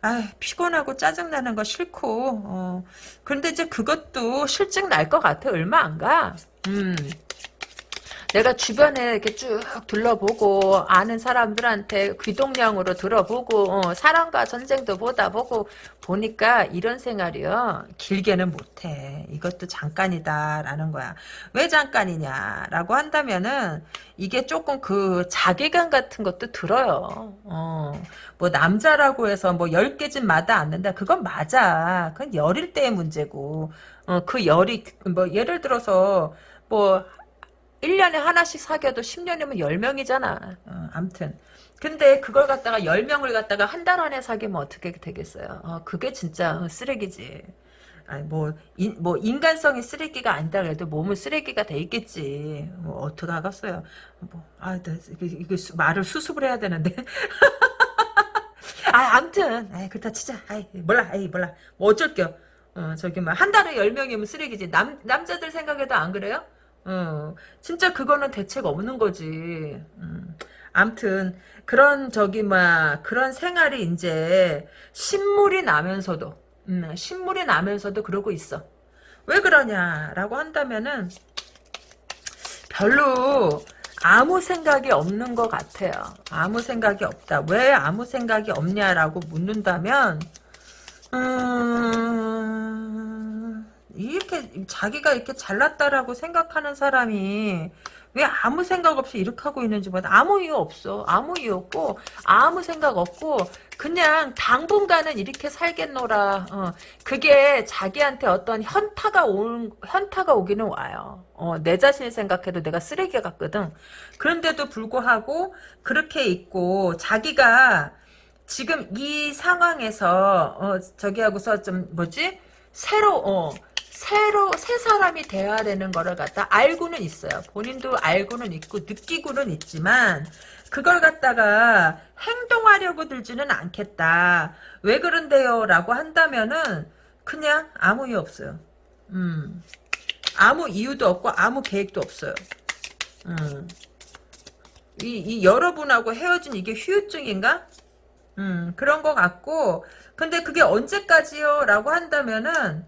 아 피곤하고 짜증나는 거 싫고 어. 그런데 이제 그것도 실증 날 것 같아 얼마 안 가. 음. 내가 주변에 이렇게 쭉 둘러보고 아는 사람들한테 귀동냥으로 들어보고 어, 사랑과 전쟁도 보다 보고 보니까 이런 생활이요. 길게는 못해. 이것도 잠깐이다라는 거야. 왜 잠깐이냐라고 한다면은 이게 조금 그 자괴감 같은 것도 들어요. 어, 뭐 남자라고 해서 뭐 10개 집 마다 않는다. 그건 맞아. 그건 열일 때의 문제고. 어, 그 열이 뭐 예를 들어서 뭐 1년에 하나씩 사귀어도 10년이면 10명이잖아. 어, 암튼. 근데 그걸 갖다가 10명을 갖다가 한 달 안에 사귀면 어떻게 되겠어요? 어, 그게 진짜 쓰레기지. 아니, 뭐, 인, 뭐, 인간성이 쓰레기가 아니다 그래도 몸은 쓰레기가 돼 있겠지. 뭐, 어떻게 하겠어요. 뭐, 아, 나, 이거, 이거 말을 수습을 해야 되는데. (laughs) 아, 암튼. 아이, 그렇다 치자. 아이, 몰라. 아이, 몰라. 뭐 어쩔겨. 어, 저기, 뭐, 한 달에 10명이면 쓰레기지. 남, 남자들 생각에도 안 그래요? 어, 진짜 그거는 대책 없는 거지. 음. 암튼 그런 저기 막 그런 생활이 이제 신물이 나면서도 음, 신물이 나면서도 그러고 있어. 왜 그러냐라고 한다면은 별로 아무 생각이 없는 것 같아요. 아무 생각이 없다. 왜 아무 생각이 없냐라고 묻는다면 음... 이렇게 자기가 이렇게 잘났다라고 생각하는 사람이 왜 아무 생각 없이 이렇게 하고 있는지 보다 아무 이유 없어. 아무 이유 없고 아무 생각 없고 그냥 당분간은 이렇게 살겠노라. 어, 그게 자기한테 어떤 현타가 오 현타가 오기는 와요. 어, 내 자신을 생각해도 내가 쓰레기 같거든. 그런데도 불구하고 그렇게 있고 자기가 지금 이 상황에서 어, 저기 하고서 좀 뭐지? 새로 어, 새로 새 사람이 돼야 되는 거를 갖다 알고는 있어요. 본인도 알고는 있고 느끼고는 있지만 그걸 갖다가 행동하려고 들지는 않겠다. 왜 그런데요? 라고 한다면은 그냥 아무 이유 없어요. 음. 아무 이유도 없고 아무 계획도 없어요. 음. 이, 이 여러분하고 헤어진 이게 휴유증인가? 음, 그런 것 같고 근데 그게 언제까지요? 라고 한다면은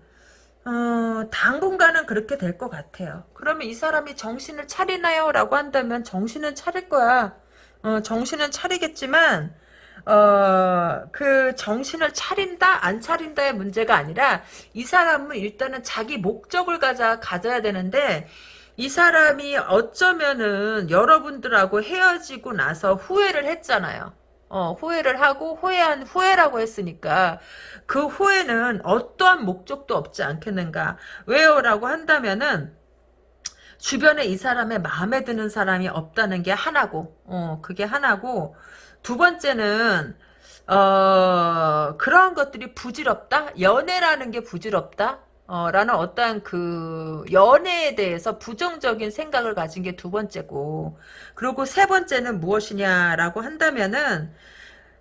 어, 당분간은 그렇게 될 것 같아요. 그러면 이 사람이 정신을 차리나요? 라고 한다면 정신은 차릴 거야. 어, 정신은 차리겠지만 어, 그 정신을 차린다 안 차린다의 문제가 아니라 이 사람은 일단은 자기 목적을 가져, 가져야 되는데 이 사람이 어쩌면은 여러분들하고 헤어지고 나서 후회를 했잖아요. 어, 후회를 하고 후회한 후회라고 했으니까 그 후회는 어떠한 목적도 없지 않겠는가? 왜요? 라고 한다면은 주변에 이 사람의 마음에 드는 사람이 없다는 게 하나고 어, 그게 하나고 두 번째는 어, 그런 것들이 부질없다? 연애라는 게 부질없다 어, 라는 어떠한 그 연애에 대해서 부정적인 생각을 가진 게 두 번째고 그리고 세 번째는 무엇이냐라고 한다면은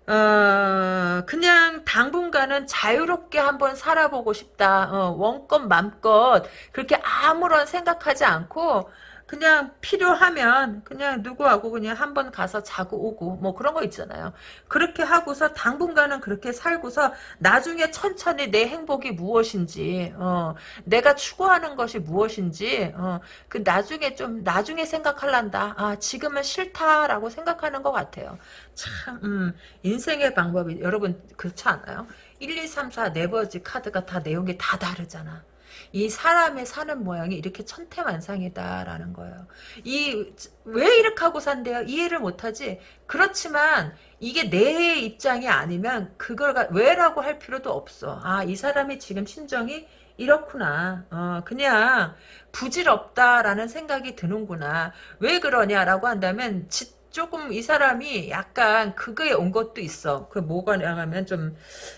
어, 그냥 당분간은 자유롭게 한번 살아보고 싶다. 어, 원껏 맘껏 그렇게 아무런 생각하지 않고 그냥 필요하면 그냥 누구하고 그냥 한번 가서 자고 오고 뭐 그런 거 있잖아요. 그렇게 하고서 당분간은 그렇게 살고서 나중에 천천히 내 행복이 무엇인지 어, 내가 추구하는 것이 무엇인지 어, 그 나중에 좀 나중에 생각할란다. 아 지금은 싫다라고 생각하는 것 같아요. 참 음, 인생의 방법이 여러분 그렇지 않아요? 1, 2, 3, 4 네버지 카드가 다 내용이 다 다르잖아. 이 사람의 사는 모양이 이렇게 천태만상이다라는 거예요. 이 왜 이렇게 하고 산대요? 이해를 못하지. 그렇지만 이게 내 입장이 아니면 그걸 가- 왜라고 할 필요도 없어. 아 이 사람이 지금 심정이 이렇구나. 어, 그냥 부질없다라는 생각이 드는구나. 왜 그러냐라고 한다면 지- 조금 이 사람이 약간 그거에 온 것도 있어. 그 뭐가 하면 좀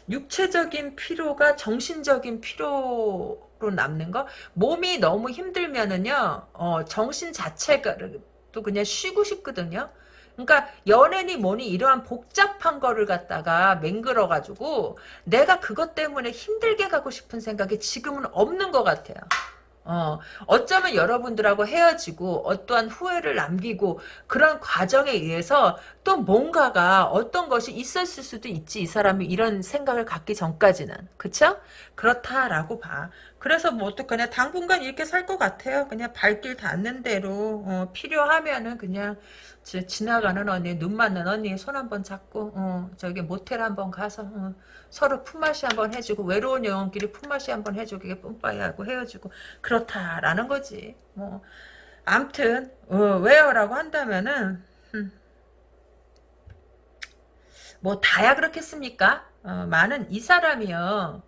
육체적인 피로가 정신적인 피로 로 남는 거. 몸이 너무 힘들면은요. 어, 정신 자체가 또 그냥 쉬고 싶거든요. 그러니까 연애니 뭐니 이러한 복잡한 거를 갖다가 맹글어 가지고 내가 그것 때문에 힘들게 가고 싶은 생각이 지금은 없는 것 같아요. 어, 어쩌면 여러분들하고 헤어지고 어떠한 후회를 남기고 그런 과정에 의해서 또 뭔가가 어떤 것이 있었을 수도 있지 이 사람이 이런 생각을 갖기 전까지는 그쵸? 그렇다라고 봐 그래서 뭐 어떡하냐 당분간 이렇게 살 것 같아요. 그냥 발길 닿는 대로 어, 필요하면은 그냥 지, 지나가는 언니 눈 맞는 언니 손 한번 잡고 어, 저기 모텔 한번 가서 어, 서로 품맛이 한번 해주고 외로운 영혼끼리 품맛이 한번 해주고 이게 뿜빠이 하고 헤어지고 그렇다라는 거지. 뭐 암튼 어, 왜요라고 한다면은 음, 뭐 다야 그렇겠습니까? 어, 많은 이 사람이요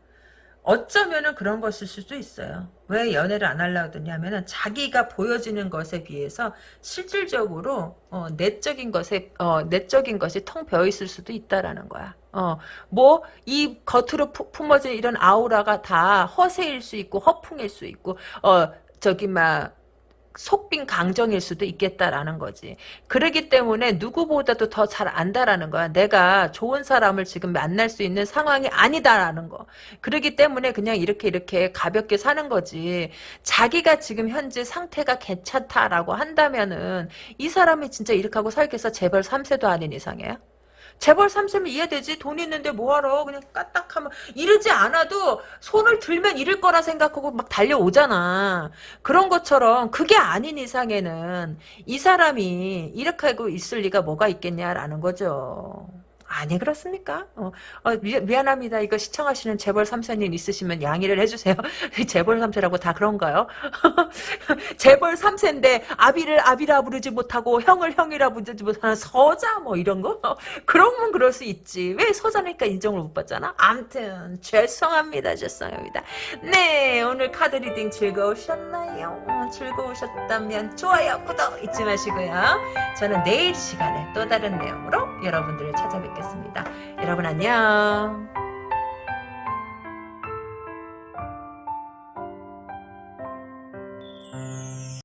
어쩌면은 그런 것일 수도 있어요. 왜 연애를 안 하려고 드냐면은 자기가 보여지는 것에 비해서 실질적으로 어, 내적인 것에 어, 내적인 것이 텅 비어 있을 수도 있다라는 거야. 어, 뭐 이 겉으로 푸- 품어진 이런 아우라가 다 허세일 수 있고 허풍일 수 있고 어 저기 막 속빈 강정일 수도 있겠다라는 거지. 그러기 때문에 누구보다도 더 잘 안다라는 거야. 내가 좋은 사람을 지금 만날 수 있는 상황이 아니다라는 거. 그러기 때문에 그냥 이렇게 이렇게 가볍게 사는 거지. 자기가 지금 현재 상태가 괜찮다라고 한다면은 이 사람이 진짜 이렇게 하고 살겠어? 재벌 3세도 아닌 이상이에요? 재벌 3세면 이해되지? 돈 있는데 뭐하러 그냥 까딱하면 이러지 않아도 손을 들면 잃을 거라 생각하고 막 달려오잖아. 그런 것처럼 그게 아닌 이상에는 이 사람이 이렇게 하고 있을 리가 뭐가 있겠냐라는 거죠. 아니 그렇습니까? 어, 어, 미, 미안합니다. 이거 시청하시는 재벌 3세님 있으시면 양해를 해주세요. (laughs) 재벌 3세라고 다 그런가요? (laughs) 재벌 3세인데 아비를 아비라 부르지 못하고 형을 형이라 부르지 못하는 서자 뭐 이런 거? 어, (laughs) 그러면 그럴 수 있지. 왜 서자니까 인정을 못 받잖아? 암튼 죄송합니다. 죄송합니다. 네 오늘 카드 reading 즐거우셨나요? 어, 즐거우셨다면 좋아요 구독 잊지 마시고요. 저는 내일 시간에 또 다른 내용으로 여러분들을 찾아뵙겠습니다. 여러분 안녕.